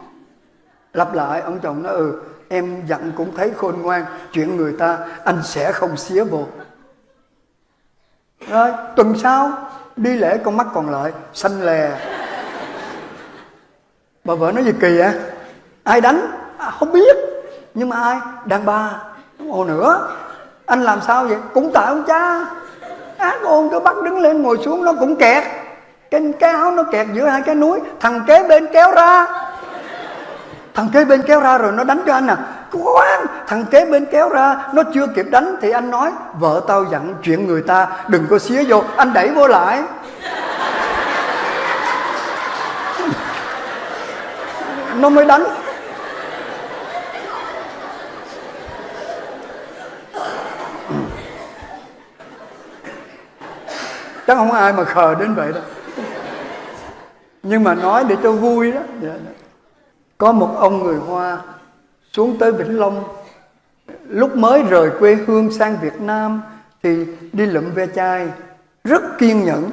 [SPEAKER 1] Lặp lại, ông chồng nó ừ em dặn cũng thấy khôn ngoan chuyện người ta anh sẽ không xía vô. Rồi tuần sau đi lễ con mắt còn lại xanh lè. Bà vợ nói gì kỳ vậy? Ai đánh? À, không biết. Nhưng mà ai? Đàn bà. Ồ nữa. Anh làm sao vậy? Cũng tại ông cha. Ác ôn cứ bắt đứng lên ngồi xuống nó cũng kẹt. Cái, cái áo nó kẹt giữa hai cái núi thằng kế bên kéo ra thằng kế bên kéo ra rồi nó đánh cho anh à. Quá thằng kế bên kéo ra, nó chưa kịp đánh thì anh nói, vợ tao dặn chuyện người ta, đừng có xía vô, anh đẩy vô lại. Nó mới đánh. Chắc không ai mà khờ đến vậy đâu nhưng mà nói để cho vui đó. Dạ, dạ có một ông người hoa xuống tới vĩnh long. Lúc mới rời quê hương sang việt nam thì đi lượm ve chai, rất kiên nhẫn.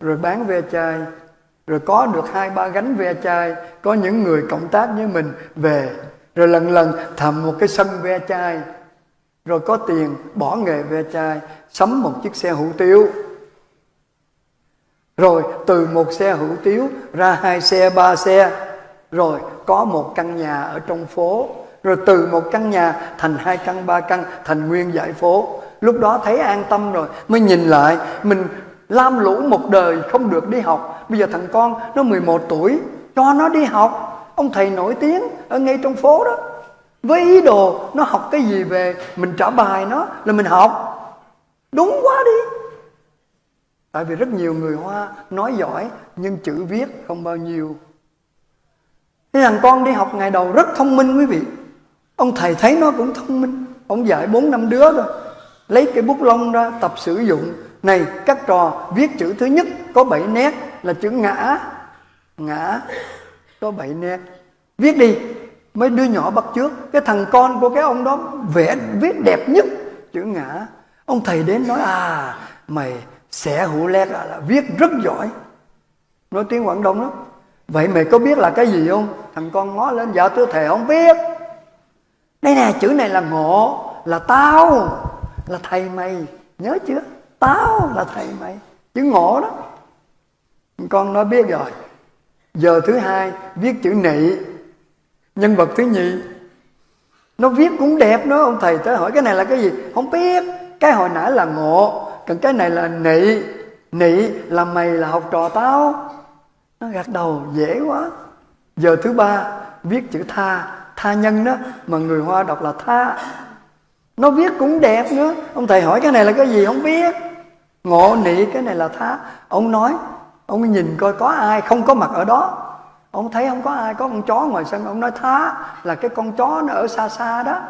[SPEAKER 1] Rồi bán ve chai, rồi có được hai ba gánh ve chai, có những người cộng tác với mình về. Rồi lần lần thầm một cái sân ve chai, rồi có tiền bỏ nghề ve chai, sắm một chiếc xe hủ tiếu. Rồi từ một xe hủ tiếu ra hai xe, ba xe rồi, có một căn nhà ở trong phố. Rồi từ một căn nhà thành hai căn, ba căn, thành nguyên dãy phố. Lúc đó thấy an tâm rồi, mới nhìn lại, mình lam lũ một đời không được đi học. Bây giờ thằng con nó 11 tuổi, cho nó đi học. Ông thầy nổi tiếng ở ngay trong phố đó. Với ý đồ nó học cái gì về, mình trả bài nó là mình học. Đúng quá đi. Tại vì rất nhiều người hoa nói giỏi, nhưng chữ viết không bao nhiêu cái thằng con đi học ngày đầu rất thông minh quý vị. Ông thầy thấy nó cũng thông minh. Ông dạy bốn năm đứa rồi lấy cái bút lông ra tập sử dụng. Này các trò viết chữ thứ nhất có bảy nét là chữ ngã. Ngã có bảy nét. Viết đi mấy đứa nhỏ bắt trước cái thằng con của cái ông đó vẽ viết đẹp nhất chữ ngã. Ông thầy đến nói à mày sẽ hữu lét là, là viết rất giỏi. Nói tiếng quảng đông lắm vậy mày có biết là cái gì không? Thằng con ngó lên dạ tôi thề không biết. Đây nè, chữ này là ngộ, là tao, là thầy mày. Nhớ chưa? Tao là thầy mày. Chữ ngộ đó. Con nói biết rồi. Giờ thứ hai, viết chữ nị. Nhân vật thứ nhì nó viết cũng đẹp nữa, ông thầy tới hỏi cái này là cái gì? Không biết. Cái hồi nãy là ngộ, còn cái này là nị. Nị là mày là học trò tao nó gật đầu, dễ quá. Giờ thứ ba, viết chữ tha. Tha nhân đó, mà người hoa đọc là tha. Nó viết cũng đẹp nữa. Ông thầy hỏi cái này là cái gì? Không biết. Ngộ nị, cái này là tha. Ông nói, ông nhìn coi có ai không có mặt ở đó. Ông thấy không có ai, có con chó ngoài sân, ông nói thá là cái con chó nó ở xa xa đó.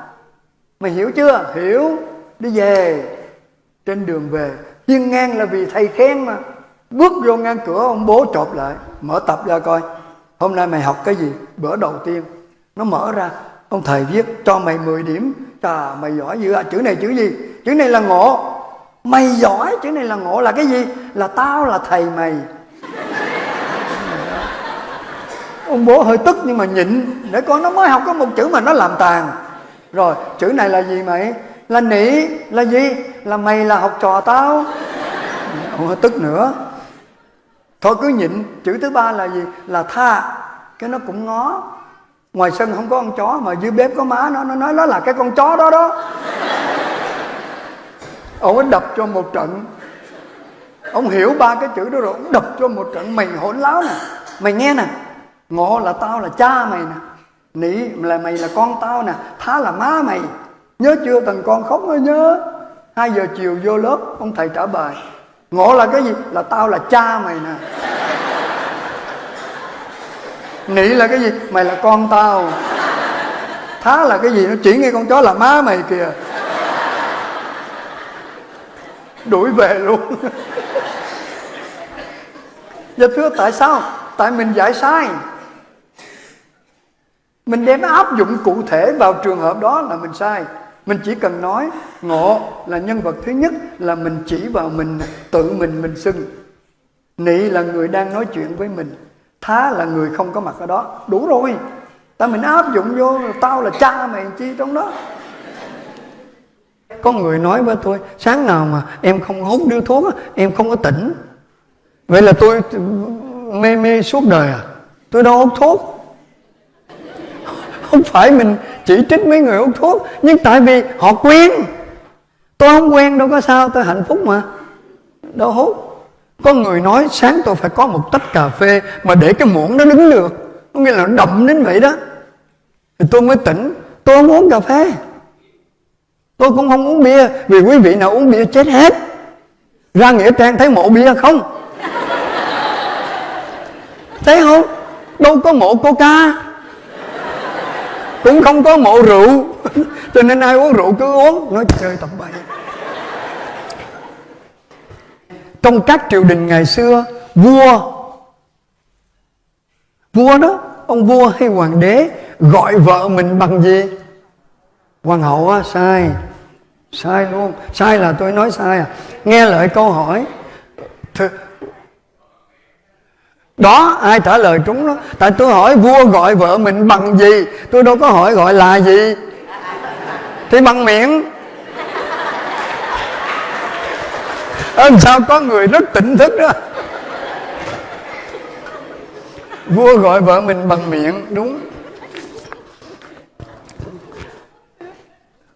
[SPEAKER 1] Mày hiểu chưa? Hiểu. Đi về. Trên đường về. Hiên ngang là vì thầy khen mà bước vô ngang cửa, ông bố chộp lại, mở tập ra coi. Hôm nay mày học cái gì? Bữa đầu tiên. Nó mở ra, ông thầy viết, cho mày 10 điểm. Chà, mày giỏi dữ à. Chữ này chữ gì? Chữ này là ngộ. Mày giỏi, chữ này là ngộ là cái gì? Là tao là thầy mày. Ông bố hơi tức nhưng mà nhịn. Để con nó mới học có một chữ mà nó làm tàn. Rồi, chữ này là gì mày? Là nị, là gì? Là mày là học trò tao. Ông hơi tức nữa thôi cứ nhịn, chữ thứ ba là gì? Là tha. Cái nó cũng ngó. Ngoài sân không có con chó, mà dưới bếp có má, nó nó nói nó là cái con chó đó đó. Ông ấy đập cho một trận. Ông hiểu ba cái chữ đó rồi, ông đập cho một trận. Mày hỗn láo nè. Mày nghe nè. Ngộ là tao là cha mày nè. Nị là mày là con tao nè. Thá là má mày. Nhớ chưa, thằng con khóc rồi nhớ. Hai giờ chiều vô lớp, ông thầy trả bài ngộ là cái gì? Là tao là cha mày nè. Nị là cái gì? Mày là con tao. Thá là cái gì? Nó chỉ nghe con chó là má mày kìa. Đuổi về luôn. Dạ thưa, tại sao? Tại mình giải sai. Mình đem áp dụng cụ thể vào trường hợp đó là mình sai mình chỉ cần nói, ngộ là nhân vật thứ nhất là mình chỉ vào mình, tự mình mình xưng. Nị là người đang nói chuyện với mình, thá là người không có mặt ở đó. Đủ rồi. Ta mình áp dụng vô, tao là cha mày chi trong đó. Có người nói với tôi, sáng nào mà em không hút điếu thuốc em không có tỉnh. Vậy là tôi, mê mê suốt đời à? Tôi đâu hút thuốc không phải mình chỉ trích mấy người hút thuốc, nhưng tại vì họ quen. Tôi không quen đâu, có sao? Tôi hạnh phúc mà. Đâu hút có người nói sáng tôi phải có một tách cà phê mà để cái muỗng nó đứng được. Có nghĩa là nó đậm đến vậy đó. Thì tôi mới tỉnh. Tôi không uống cà phê. Tôi cũng không uống bia, vì quý vị nào uống bia chết hết. Ra nghĩa trang thấy mộ bia không? Thấy không? Đâu có mộ coca cũng không có mộ rượu. Cho nên ai uống rượu cứ uống, nói chơi tập bậy. Trong các triều đình ngày xưa, vua vua đó, ông vua hay hoàng đế gọi vợ mình bằng gì? Hoàng hậu á, sai. Sai luôn. Sai là tôi nói sai à. Nghe lại câu hỏi, Th đó ai trả lời trúng đó? Tại tôi hỏi vua gọi vợ mình bằng gì? Tôi đâu có hỏi gọi là gì. Thì bằng miệng. Ờ, sao có người rất tỉnh thức đó? Vua gọi vợ mình bằng miệng đúng.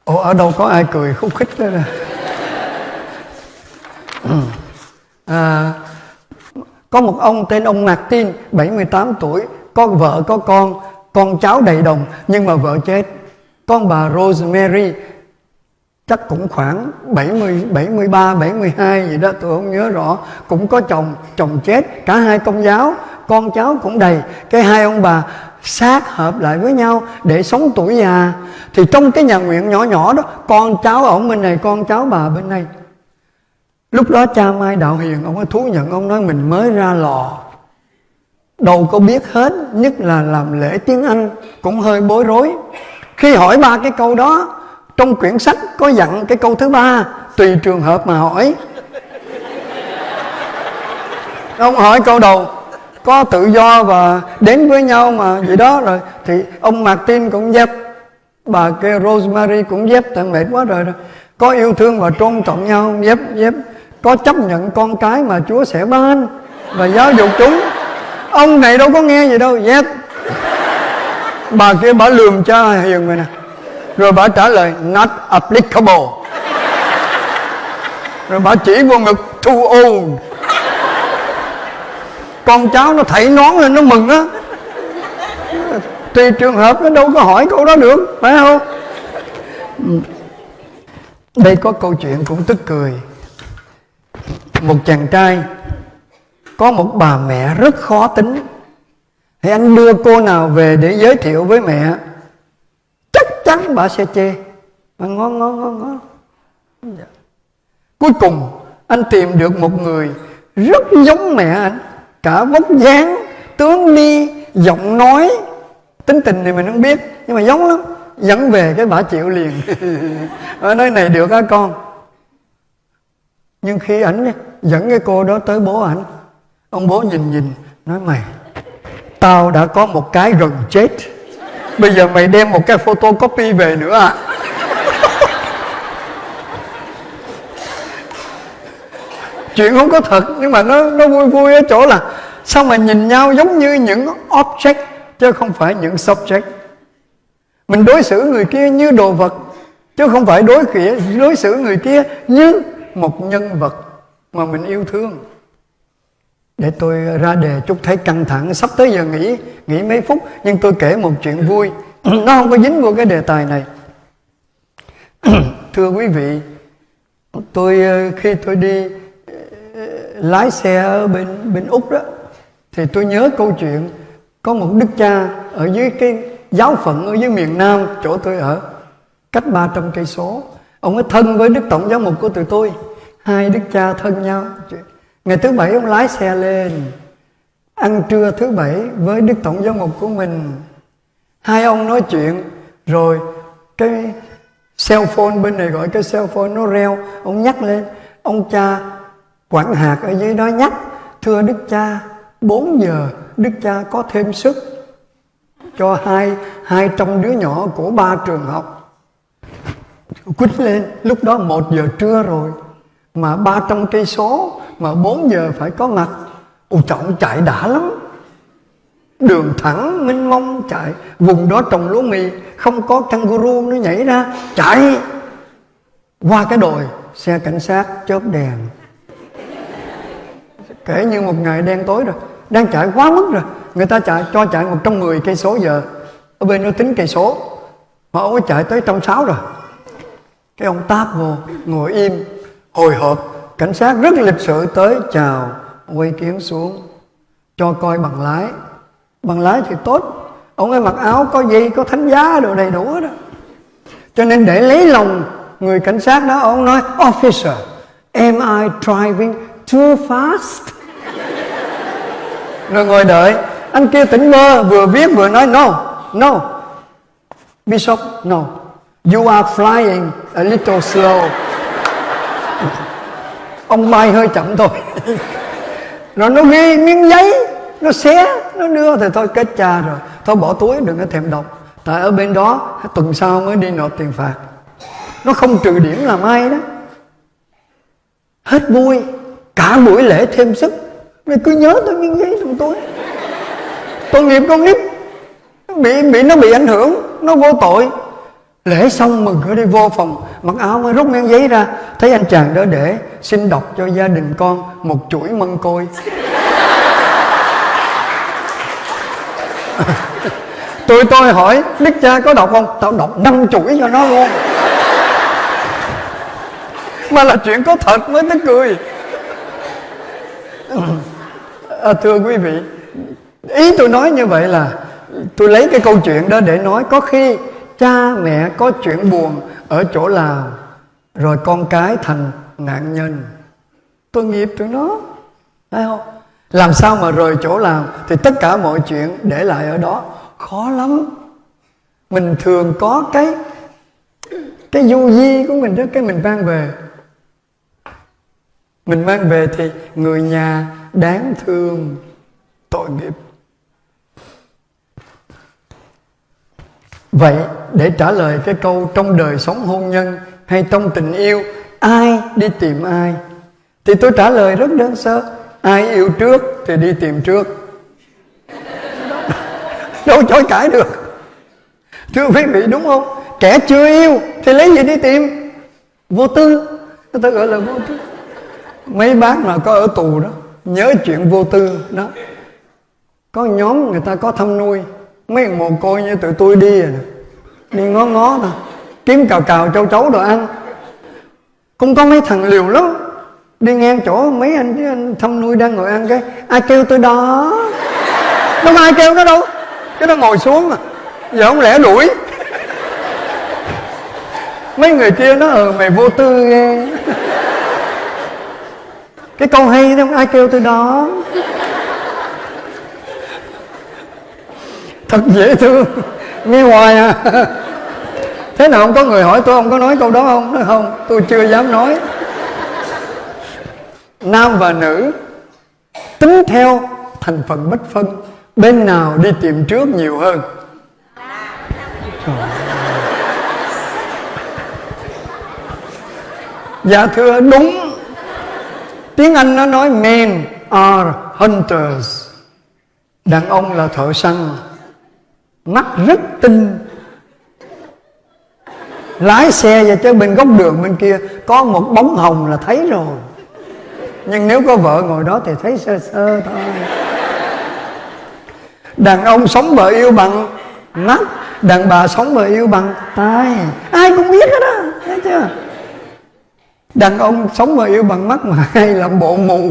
[SPEAKER 1] Ồ ở đâu có ai cười khúc khích đó nè. Ừ. À, có một ông tên ông Martin 78 tuổi. Có vợ, có con. Con cháu đầy đồng, nhưng mà vợ chết. Con bà Rosemary, chắc cũng khoảng 70 73 72 gì đó, tôi không nhớ rõ. Cũng có chồng chồng chết, cả hai công giáo. Con cháu cũng đầy. Cái hai ông bà sát hợp lại với nhau để sống tuổi già. Thì trong cái nhà nguyện nhỏ nhỏ đó, con cháu ở bên này, con cháu bà bên này lúc đó cha mai đạo hiền, ông ấy thú nhận, ông nói mình mới ra lò. Đâu có biết hết, nhất là làm lễ tiếng anh cũng hơi bối rối. Khi hỏi ba cái câu đó, trong quyển sách có dặn cái câu thứ ba, tùy trường hợp mà hỏi. Ông hỏi câu đầu, có tự do và đến với nhau mà, vậy đó rồi. Thì ông Martin cũng dép, bà kia Rosemary cũng dép, tại mệt quá rồi rồi có yêu thương và trôn trọng nhau, dép dép có chấp nhận con cái mà Chúa sẽ ban và giáo dục chúng. Ông này đâu có nghe gì đâu. Dép bà kia bà lườm cha hiền vậy nè. Rồi bà trả lời, not applicable. Rồi bà chỉ vô ngực, too old. Con cháu nó thảy nón lên, nó mừng á. Tùy trường hợp nó đâu có hỏi câu đó được, phải không? Đây có câu chuyện cũng tức cười một chàng trai, có một bà mẹ rất khó tính. Thì anh đưa cô nào về để giới thiệu với mẹ, chắc chắn bà sẽ chê. Bà ngon ngon ngon ngon dạ. cuối cùng, anh tìm được một người rất giống mẹ anh. Cả vóc dáng, tướng đi, giọng nói. Tính tình thì mình không biết, nhưng mà giống lắm. Dẫn về cái bà chịu liền. Ở nơi này được á con nhưng khi ảnh dẫn cái cô đó tới bố ảnh. Ông bố nhìn nhìn, nói, mày, tao đã có một cái gần chết. Bây giờ mày đem một cái photocopy về nữa à? Chuyện không có thật, nhưng mà nó nó vui vui ở chỗ là sao mà nhìn nhau giống như những object, chứ không phải những subject. Mình đối xử người kia như đồ vật, chứ không phải đối kia đối xử người kia như một nhân vật mà mình yêu thương. Để tôi ra đề chút thấy căng thẳng, sắp tới giờ nghỉ nghỉ mấy phút, nhưng tôi kể một chuyện vui. Nó không có dính vô cái đề tài này. Thưa quý vị, tôi ờ, khi tôi đi ờ, lái xe ở bên bên úc đó, thì tôi nhớ câu chuyện có một đức cha ở dưới cái giáo phận ở dưới miền nam, chỗ tôi ở, cách 300 cây số ông ấy thân với đức tổng giáo mục của tụi tôi. Hai đức cha thân nhau. Ngày thứ bảy ông lái xe lên, ăn trưa thứ bảy với đức tổng giáo mục của mình. Hai ông nói chuyện, rồi cái cell phone bên này gọi cái cell phone nó reo. Ông nhắc lên, ông cha quản hạt ở dưới đó nhắc, thưa đức cha 4 giờ đức cha có thêm sức cho hai hai trong đứa nhỏ của ba trường học quýnh lên. Lúc đó một giờ trưa rồi. Mà ba trăm cây số, mà 4 giờ phải có mặt. Ồ trọng chạy đã lắm. Đường thẳng minh mông, chạy. Vùng đó trồng lúa mì. Không có kangaroo nó nhảy ra. Chạy. Qua cái đồi, xe cảnh sát chớp đèn. Kể như một ngày đen tối rồi. Đang chạy quá mức rồi. Người ta chạy, cho chạy 110 cây số giờ. Ở bên nó tính cây số. Họ có chạy tới trăm sáu rồi cái ông táp vô ngồi im, hồi hộp, cảnh sát rất lịch sự tới chào, quay kiến xuống, cho coi bằng lái. Bằng lái thì tốt, ông ấy mặc áo có dây có thánh giá đồ đầy đủ đó. Cho nên để lấy lòng người cảnh sát đó, ông nói, officer, am I driving too fast? Rồi ngồi đợi. Anh kia tỉnh mơ, vừa viết vừa nói, no no bishop no you are flying a little slow. Ông bay hơi chậm thôi. Rồi nó ghi miếng giấy, nó xé, nó đưa thì thôi, kết cha rồi. Thôi bỏ túi, đừng có thèm đọc. Tại ở bên đó, tuần sau mới đi nộp tiền phạt. Nó không trừ điểm làm ai đó. Hết vui. Cả buổi lễ thêm sức. Mày cứ nhớ tôi miếng giấy trong túi. Tội nghiệp con nít. Bị bị, nó bị ảnh hưởng. Nó vô tội lễ xong mừng cửa đi vô phòng mặc áo mới rút miếng giấy ra thấy anh chàng đó để xin đọc cho gia đình con một chuỗi mân côi. Tụi tôi hỏi đức cha có đọc không? Tao đọc năm chuỗi cho nó luôn. Mà là chuyện có thật mới tức cười. À, thưa quý vị ý tôi nói như vậy là tôi lấy cái câu chuyện đó để nói có khi cha mẹ có chuyện buồn ở chỗ nào, rồi con cái thành nạn nhân. Tôi nghiệp tụi nó phải không? Làm sao mà rời chỗ làm thì tất cả mọi chuyện để lại ở đó. Khó lắm. Mình thường có cái cái du di của mình đó, cái mình mang về. Mình mang về thì người nhà đáng thương, tội nghiệp. Vậy, để trả lời cái câu trong đời sống hôn nhân hay trong tình yêu, ai đi tìm ai? Thì tôi trả lời rất đơn sơ, ai yêu trước thì đi tìm trước. Đâu chối cãi được. Thưa quý vị, đúng không? Kẻ chưa yêu thì lấy gì đi tìm? Vô tư. Người ta gọi là vô tư. Mấy bác mà có ở tù đó, nhớ chuyện vô tư đó. Có nhóm người ta có thăm nuôi mấy mồ côi như tụi tôi đi rồi đi ngó ngó thôi kiếm cào cào châu chấu đồ ăn. Cũng có mấy thằng liều lắm đi ngang chỗ mấy anh, anh thăm nuôi đang ngồi ăn cái ai kêu tôi đó. Đâu ai kêu nó đâu. Cái nó ngồi xuống mà giờ không lẽ đuổi. Mấy người kia nó ờ mày vô tư ghê. Cái câu hay không ai kêu tôi đó? Thật dễ thương. Nghe hoài à. Thế nào không có người hỏi tôi, không có nói câu đó không? Nói không, tôi chưa dám nói. Nam và nữ tính theo thành phần bất phân, bên nào đi tìm trước nhiều hơn? Trời dạ thưa, đúng. Tiếng anh nó nói men are hunters. Đàn ông là thợ săn mắt rất tinh. Lái xe và tới bên góc đường bên kia, có một bóng hồng là thấy rồi. Nhưng nếu có vợ ngồi đó thì thấy sơ sơ thôi. Đàn ông sống bờ yêu bằng mắt đàn bà sống bờ yêu bằng tai. Ai cũng biết hết á, thấy chưa? Đàn ông sống bờ yêu bằng mắt mà hay làm bộ mù.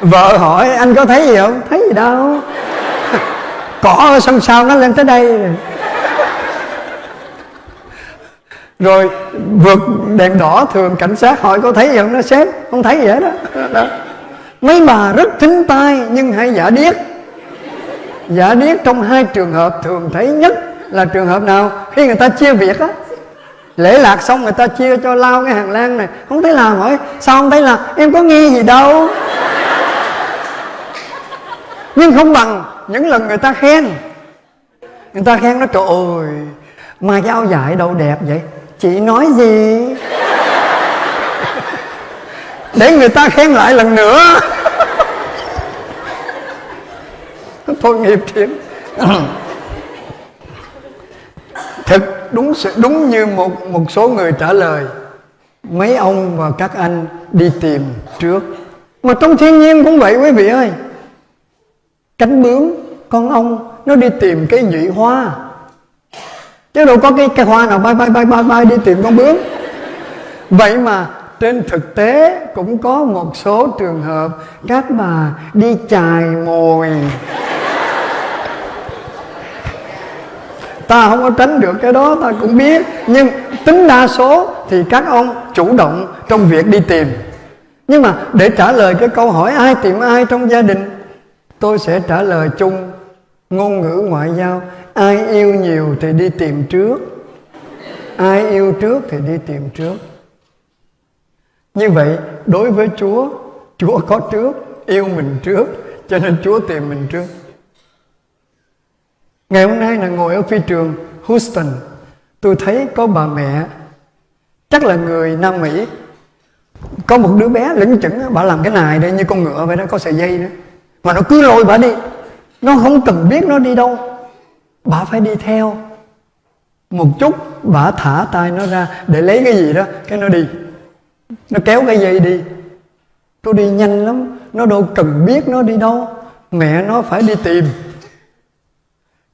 [SPEAKER 1] Vợ hỏi, anh có thấy gì không? Thấy gì đâu cỏ ở sân sau nó lên tới đây? Rồi vượt đèn đỏ thường cảnh sát hỏi có thấy gì không? Nó xếp không thấy vậy đó, đó. mấy bà rất thính tai nhưng hay giả điếc. Giả điếc trong hai trường hợp thường thấy nhất là trường hợp nào? Khi người ta chia việc á. Lễ lạc xong người ta chia cho lao cái hàng lan này. Không thấy làm hỏi sao không thấy là em có nghe gì đâu nhưng không bằng những lần người ta khen. Người ta khen nó, trời ơi mà cái áo dài đâu đẹp vậy? Chị nói gì? Để người ta khen lại lần nữa. Thôi nghiệp thiệt. Thực đúng sự, đúng như một một số người trả lời, mấy ông và các anh đi tìm trước. Mà trong thiên nhiên cũng vậy quý vị ơi cánh bướm, con ong, nó đi tìm cái nhụy hoa. Chứ đâu có cái cây hoa nào bay bay bay bay bay đi tìm con bướm. Vậy mà trên thực tế cũng có một số trường hợp các bà đi chài mồi. Ta không có tránh được cái đó, ta cũng biết. Nhưng tính đa số thì các ông chủ động trong việc đi tìm. Nhưng mà để trả lời cái câu hỏi, ai tìm ai trong gia đình? Tôi sẽ trả lời chung. Ngôn ngữ ngoại giao, ai yêu nhiều thì đi tìm trước. Ai yêu trước thì đi tìm trước. Như vậy, đối với chúa chúa có trước, yêu mình trước, cho nên chúa tìm mình trước. Ngày hôm nay là ngồi ở phi trường houston, tôi thấy có bà mẹ, chắc là người nam mỹ. Có một đứa bé lững chững bà làm cái này đây như con ngựa vậy đó, có sợi dây nữa mà nó cứ lôi bà đi. Nó không cần biết nó đi đâu. Bà phải đi theo. Một chút, bà thả tay nó ra để lấy cái gì đó, cái nó đi. Nó kéo cái dây đi. Tôi đi nhanh lắm. Nó đâu cần biết nó đi đâu. Mẹ nó phải đi tìm.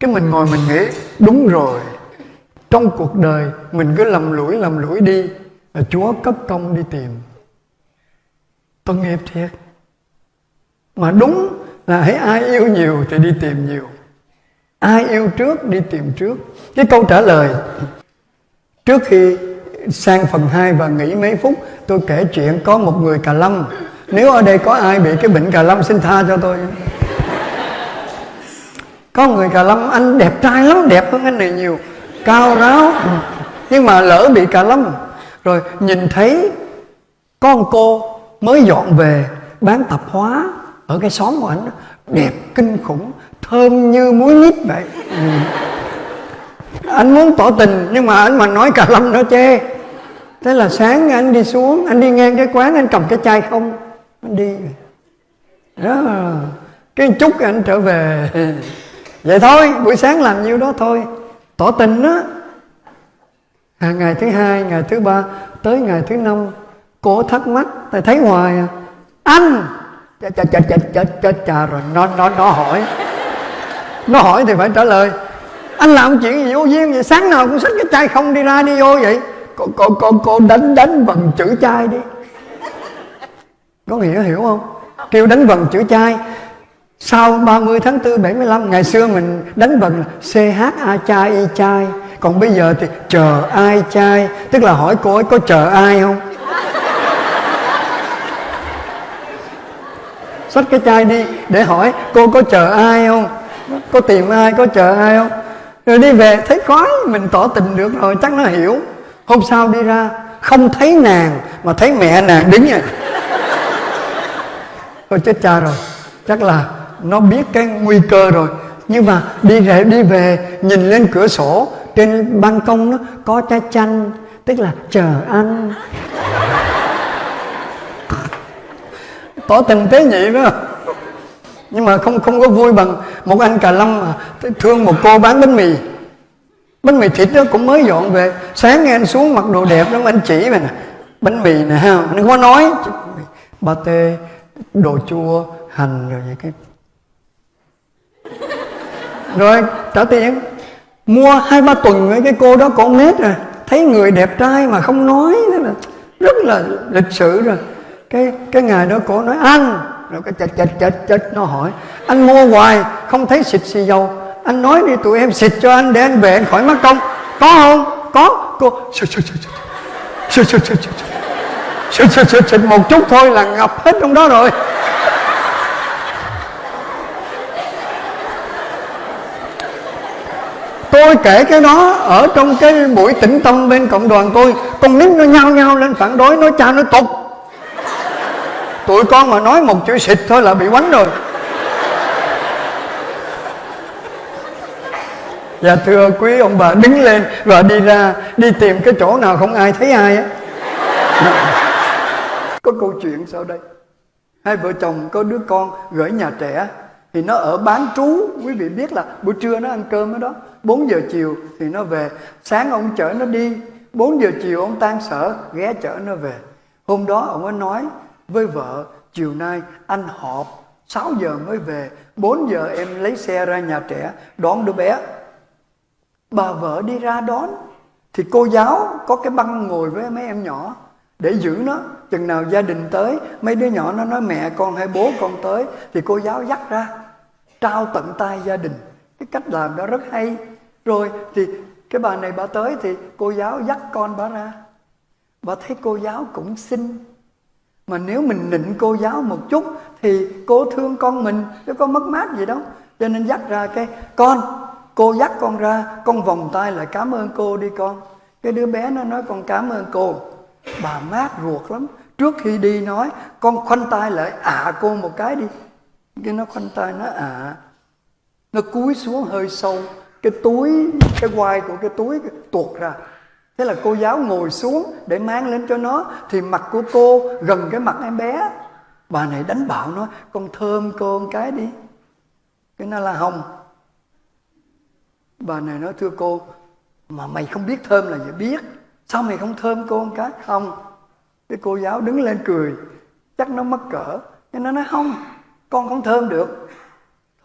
[SPEAKER 1] Cái mình ngồi mình nghĩ, đúng rồi. Trong cuộc đời, mình cứ lầm lũi lầm lũi đi. Là chúa cấp công đi tìm. Tội nghiệp thiệt mà đúng là hãy ai yêu nhiều thì đi tìm nhiều. Ai yêu trước đi tìm trước. Cái câu trả lời, trước khi sang phần 2 và nghỉ mấy phút, tôi kể chuyện có một người cà lâm. Nếu ở đây có ai bị cái bệnh cà lâm, xin tha cho tôi. Có người cà lâm, anh đẹp trai lắm, đẹp hơn anh này nhiều. Cao ráo, nhưng mà lỡ bị cà lâm. Rồi nhìn thấy con cô mới dọn về, bán tạp hóa ở cái xóm của anh đẹp kinh khủng thơm như muối nít vậy. Ừ. anh muốn tỏ tình nhưng mà anh mà nói cả lâm nó chê. Thế là sáng anh đi xuống anh đi ngang cái quán anh cầm cái chai không anh đi đó cái chút anh trở về. Vậy thôi buổi sáng làm nhiêu đó thôi. Tỏ tình đó à, ngày thứ hai ngày thứ ba tới ngày thứ năm cổ thắc mắc tại thấy hoài à. Anh! Chết chết chết chết chết chết cha rồi. Nó nó nó hỏi. Nó hỏi thì phải trả lời. Anh làm chuyện gì vô duyên vậy? Sáng nào cũng xách cái chai không đi ra đi vô vậy. Cô cô cô cô đánh đánh bằng chữ chai đi. Có nghĩa hiểu không? Kêu đánh vần chữ chai. Sau 30 tháng 4 75 Ngày xưa mình đánh vần CH A chai Y chai. Còn bây giờ thì chờ ai chai? Tức là hỏi cô ấy, có chờ ai không? Xách cái chai đi, để hỏi cô có chờ ai không? Có tìm ai, có chờ ai không? Rồi đi về, thấy khoái, Mình tỏ tình được rồi, chắc nó hiểu. Hôm sau đi ra, không thấy nàng, Mà thấy mẹ nàng đứng vậy rồi chết cha rồi, Chắc là nó biết cái nguy cơ rồi. Nhưng mà đi về đi về, nhìn lên cửa sổ, trên ban công nó có trái chanh, tức là chờ ăn. Tỏ tình tế nhị đó. Nhưng mà không không có vui bằng một anh cà lâm mà thương một cô bán bánh mì. Bánh mì thịt đó cũng mới dọn về. Sáng nghe anh xuống mặc đồ đẹp lắm, anh chỉ về nè. Bánh mì nè, ha anh không có nói. Ba tê, đồ chua, hành rồi vậy cái. Rồi, trả tiền. Mua hai ba tuần với cái cô đó, con nết rồi thấy người đẹp trai mà không nói nữa là rất là lịch sự rồi cái cái ngày đó cô nói anh rồi cái chật chật chật chật nó hỏi anh mua hoài không thấy xịt xì dầu anh nói đi tụi em xịt cho anh để anh về anh khỏi mất công có không có cô xịt xịt xịt xịt xịt xịt xịt xịt xịt xịt một chút thôi là ngập hết trong đó rồi tôi kể cái đó ở trong cái buổi tĩnh tâm bên cộng đoàn tôi con nít nó nhao nhao lên phản đối nói cha nó tục tụi con mà nói một chữ xịt thôi là bị quánh rồi. Dạ thưa quý ông bà, đứng lên và đi ra, đi tìm cái chỗ nào không ai thấy ai á. Có câu chuyện sau đây. Hai vợ chồng có đứa con gửi nhà trẻ, thì nó ở bán trú. Quý vị biết là buổi trưa nó ăn cơm ở đó. 4 giờ chiều thì nó về. Sáng ông chở nó đi. 4 giờ chiều ông tan sở, ghé chở nó về. Hôm đó ông ấy nói với vợ, chiều nay anh họp 6 giờ mới về 4 giờ em lấy xe ra nhà trẻ, đón đứa bé. Bà vợ đi ra đón, thì cô giáo có cái băng ngồi với mấy em nhỏ để giữ nó. Chừng nào gia đình tới, mấy đứa nhỏ nó nói, mẹ con hay bố con tới, thì cô giáo dắt ra, trao tận tay gia đình. Cái cách làm đó rất hay. Rồi thì cái bà này bà tới thì cô giáo dắt con bà ra. Bà thấy cô giáo cũng xinh mà nếu mình nịnh cô giáo một chút thì cô thương con mình, chứ có mất mát gì đâu. Cho nên dắt ra cái, con, cô dắt con ra, con vòng tay lại cảm ơn cô đi con. Cái đứa bé nó nói, con cảm ơn cô. Bà mát ruột lắm. Trước khi đi nói, con khoanh tay lại ạ à cô một cái đi. Cái nó khoanh tay nó ạ à. nó cúi xuống hơi sâu. Cái túi, cái quai của cái túi tuột ra thế là cô giáo ngồi xuống để mang lên cho nó. Thì mặt của cô gần cái mặt em bé. Bà này đánh bạo nó. Con thơm cô một cái đi. Cái nó là hồng bà này nói, thưa cô, mà mày không biết thơm là gì. Biết. Sao mày không thơm cô một cái? Không. Cái cô giáo đứng lên cười. Chắc nó mất cỡ. Cái nó nói, không, con không thơm được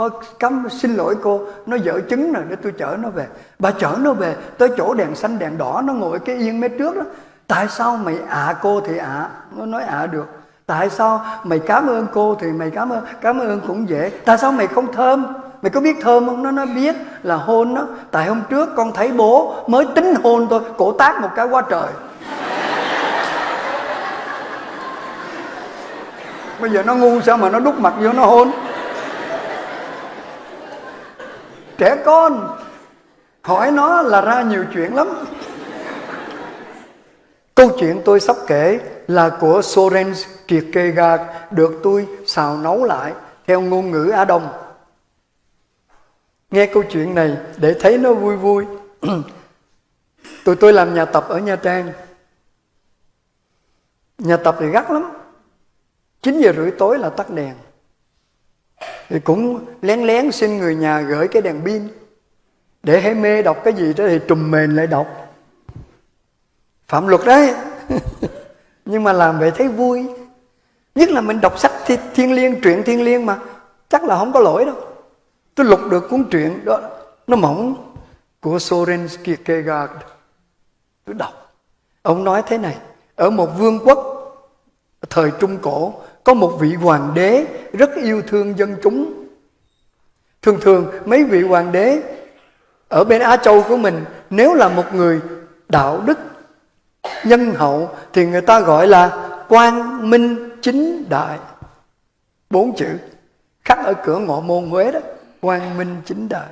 [SPEAKER 1] thôi, cấm, xin lỗi cô, nó dở trứng rồi, để tôi chở nó về. Bà chở nó về tới chỗ đèn xanh, đèn đỏ, nó ngồi cái yên mé trước đó. Tại sao mày ạ à cô thì ạ? À? nó nói ạ à được. Tại sao mày cảm ơn cô thì mày cảm ơn cảm ơn cũng dễ. Tại sao mày không thơm? Mày có biết thơm không? Nó nó biết là hôn đó. Tại hôm trước con thấy bố mới tính hôn tôi cổ tác một cái quá trời. Bây giờ nó ngu sao mà nó đút mặt vô nó hôn? Trẻ con. Hỏi nó là ra nhiều chuyện lắm. Câu chuyện tôi sắp kể là của Soren Kierkegaard được tôi xào nấu lại theo ngôn ngữ Á Đông. Nghe câu chuyện này để thấy nó vui vui. Tụi tôi làm nhà tập ở Nha Trang. Nhà tập thì gắt lắm. 9 giờ rưỡi tối là tắt đèn thì cũng lén lén xin người nhà gửi cái đèn pin. Để hay mê đọc cái gì đó thì trùm mền lại đọc. Phạm luật đấy. Nhưng mà làm vậy thấy vui. Nhất là mình đọc sách thi, thiên liêng truyện thiên liêng mà chắc là không có lỗi đâu. Tôi lục được cuốn truyện đó nó mỏng của Soren Kierkegaard tôi đọc. Ông nói thế này ở một vương quốc thời trung cổ có một vị hoàng đế rất yêu thương dân chúng. Thường thường, mấy vị hoàng đế ở bên Á Châu của mình, nếu là một người đạo đức, nhân hậu, thì người ta gọi là quang minh chính đại. Bốn chữ khắc ở cửa ngọ môn Huế đó, quang minh chính đại.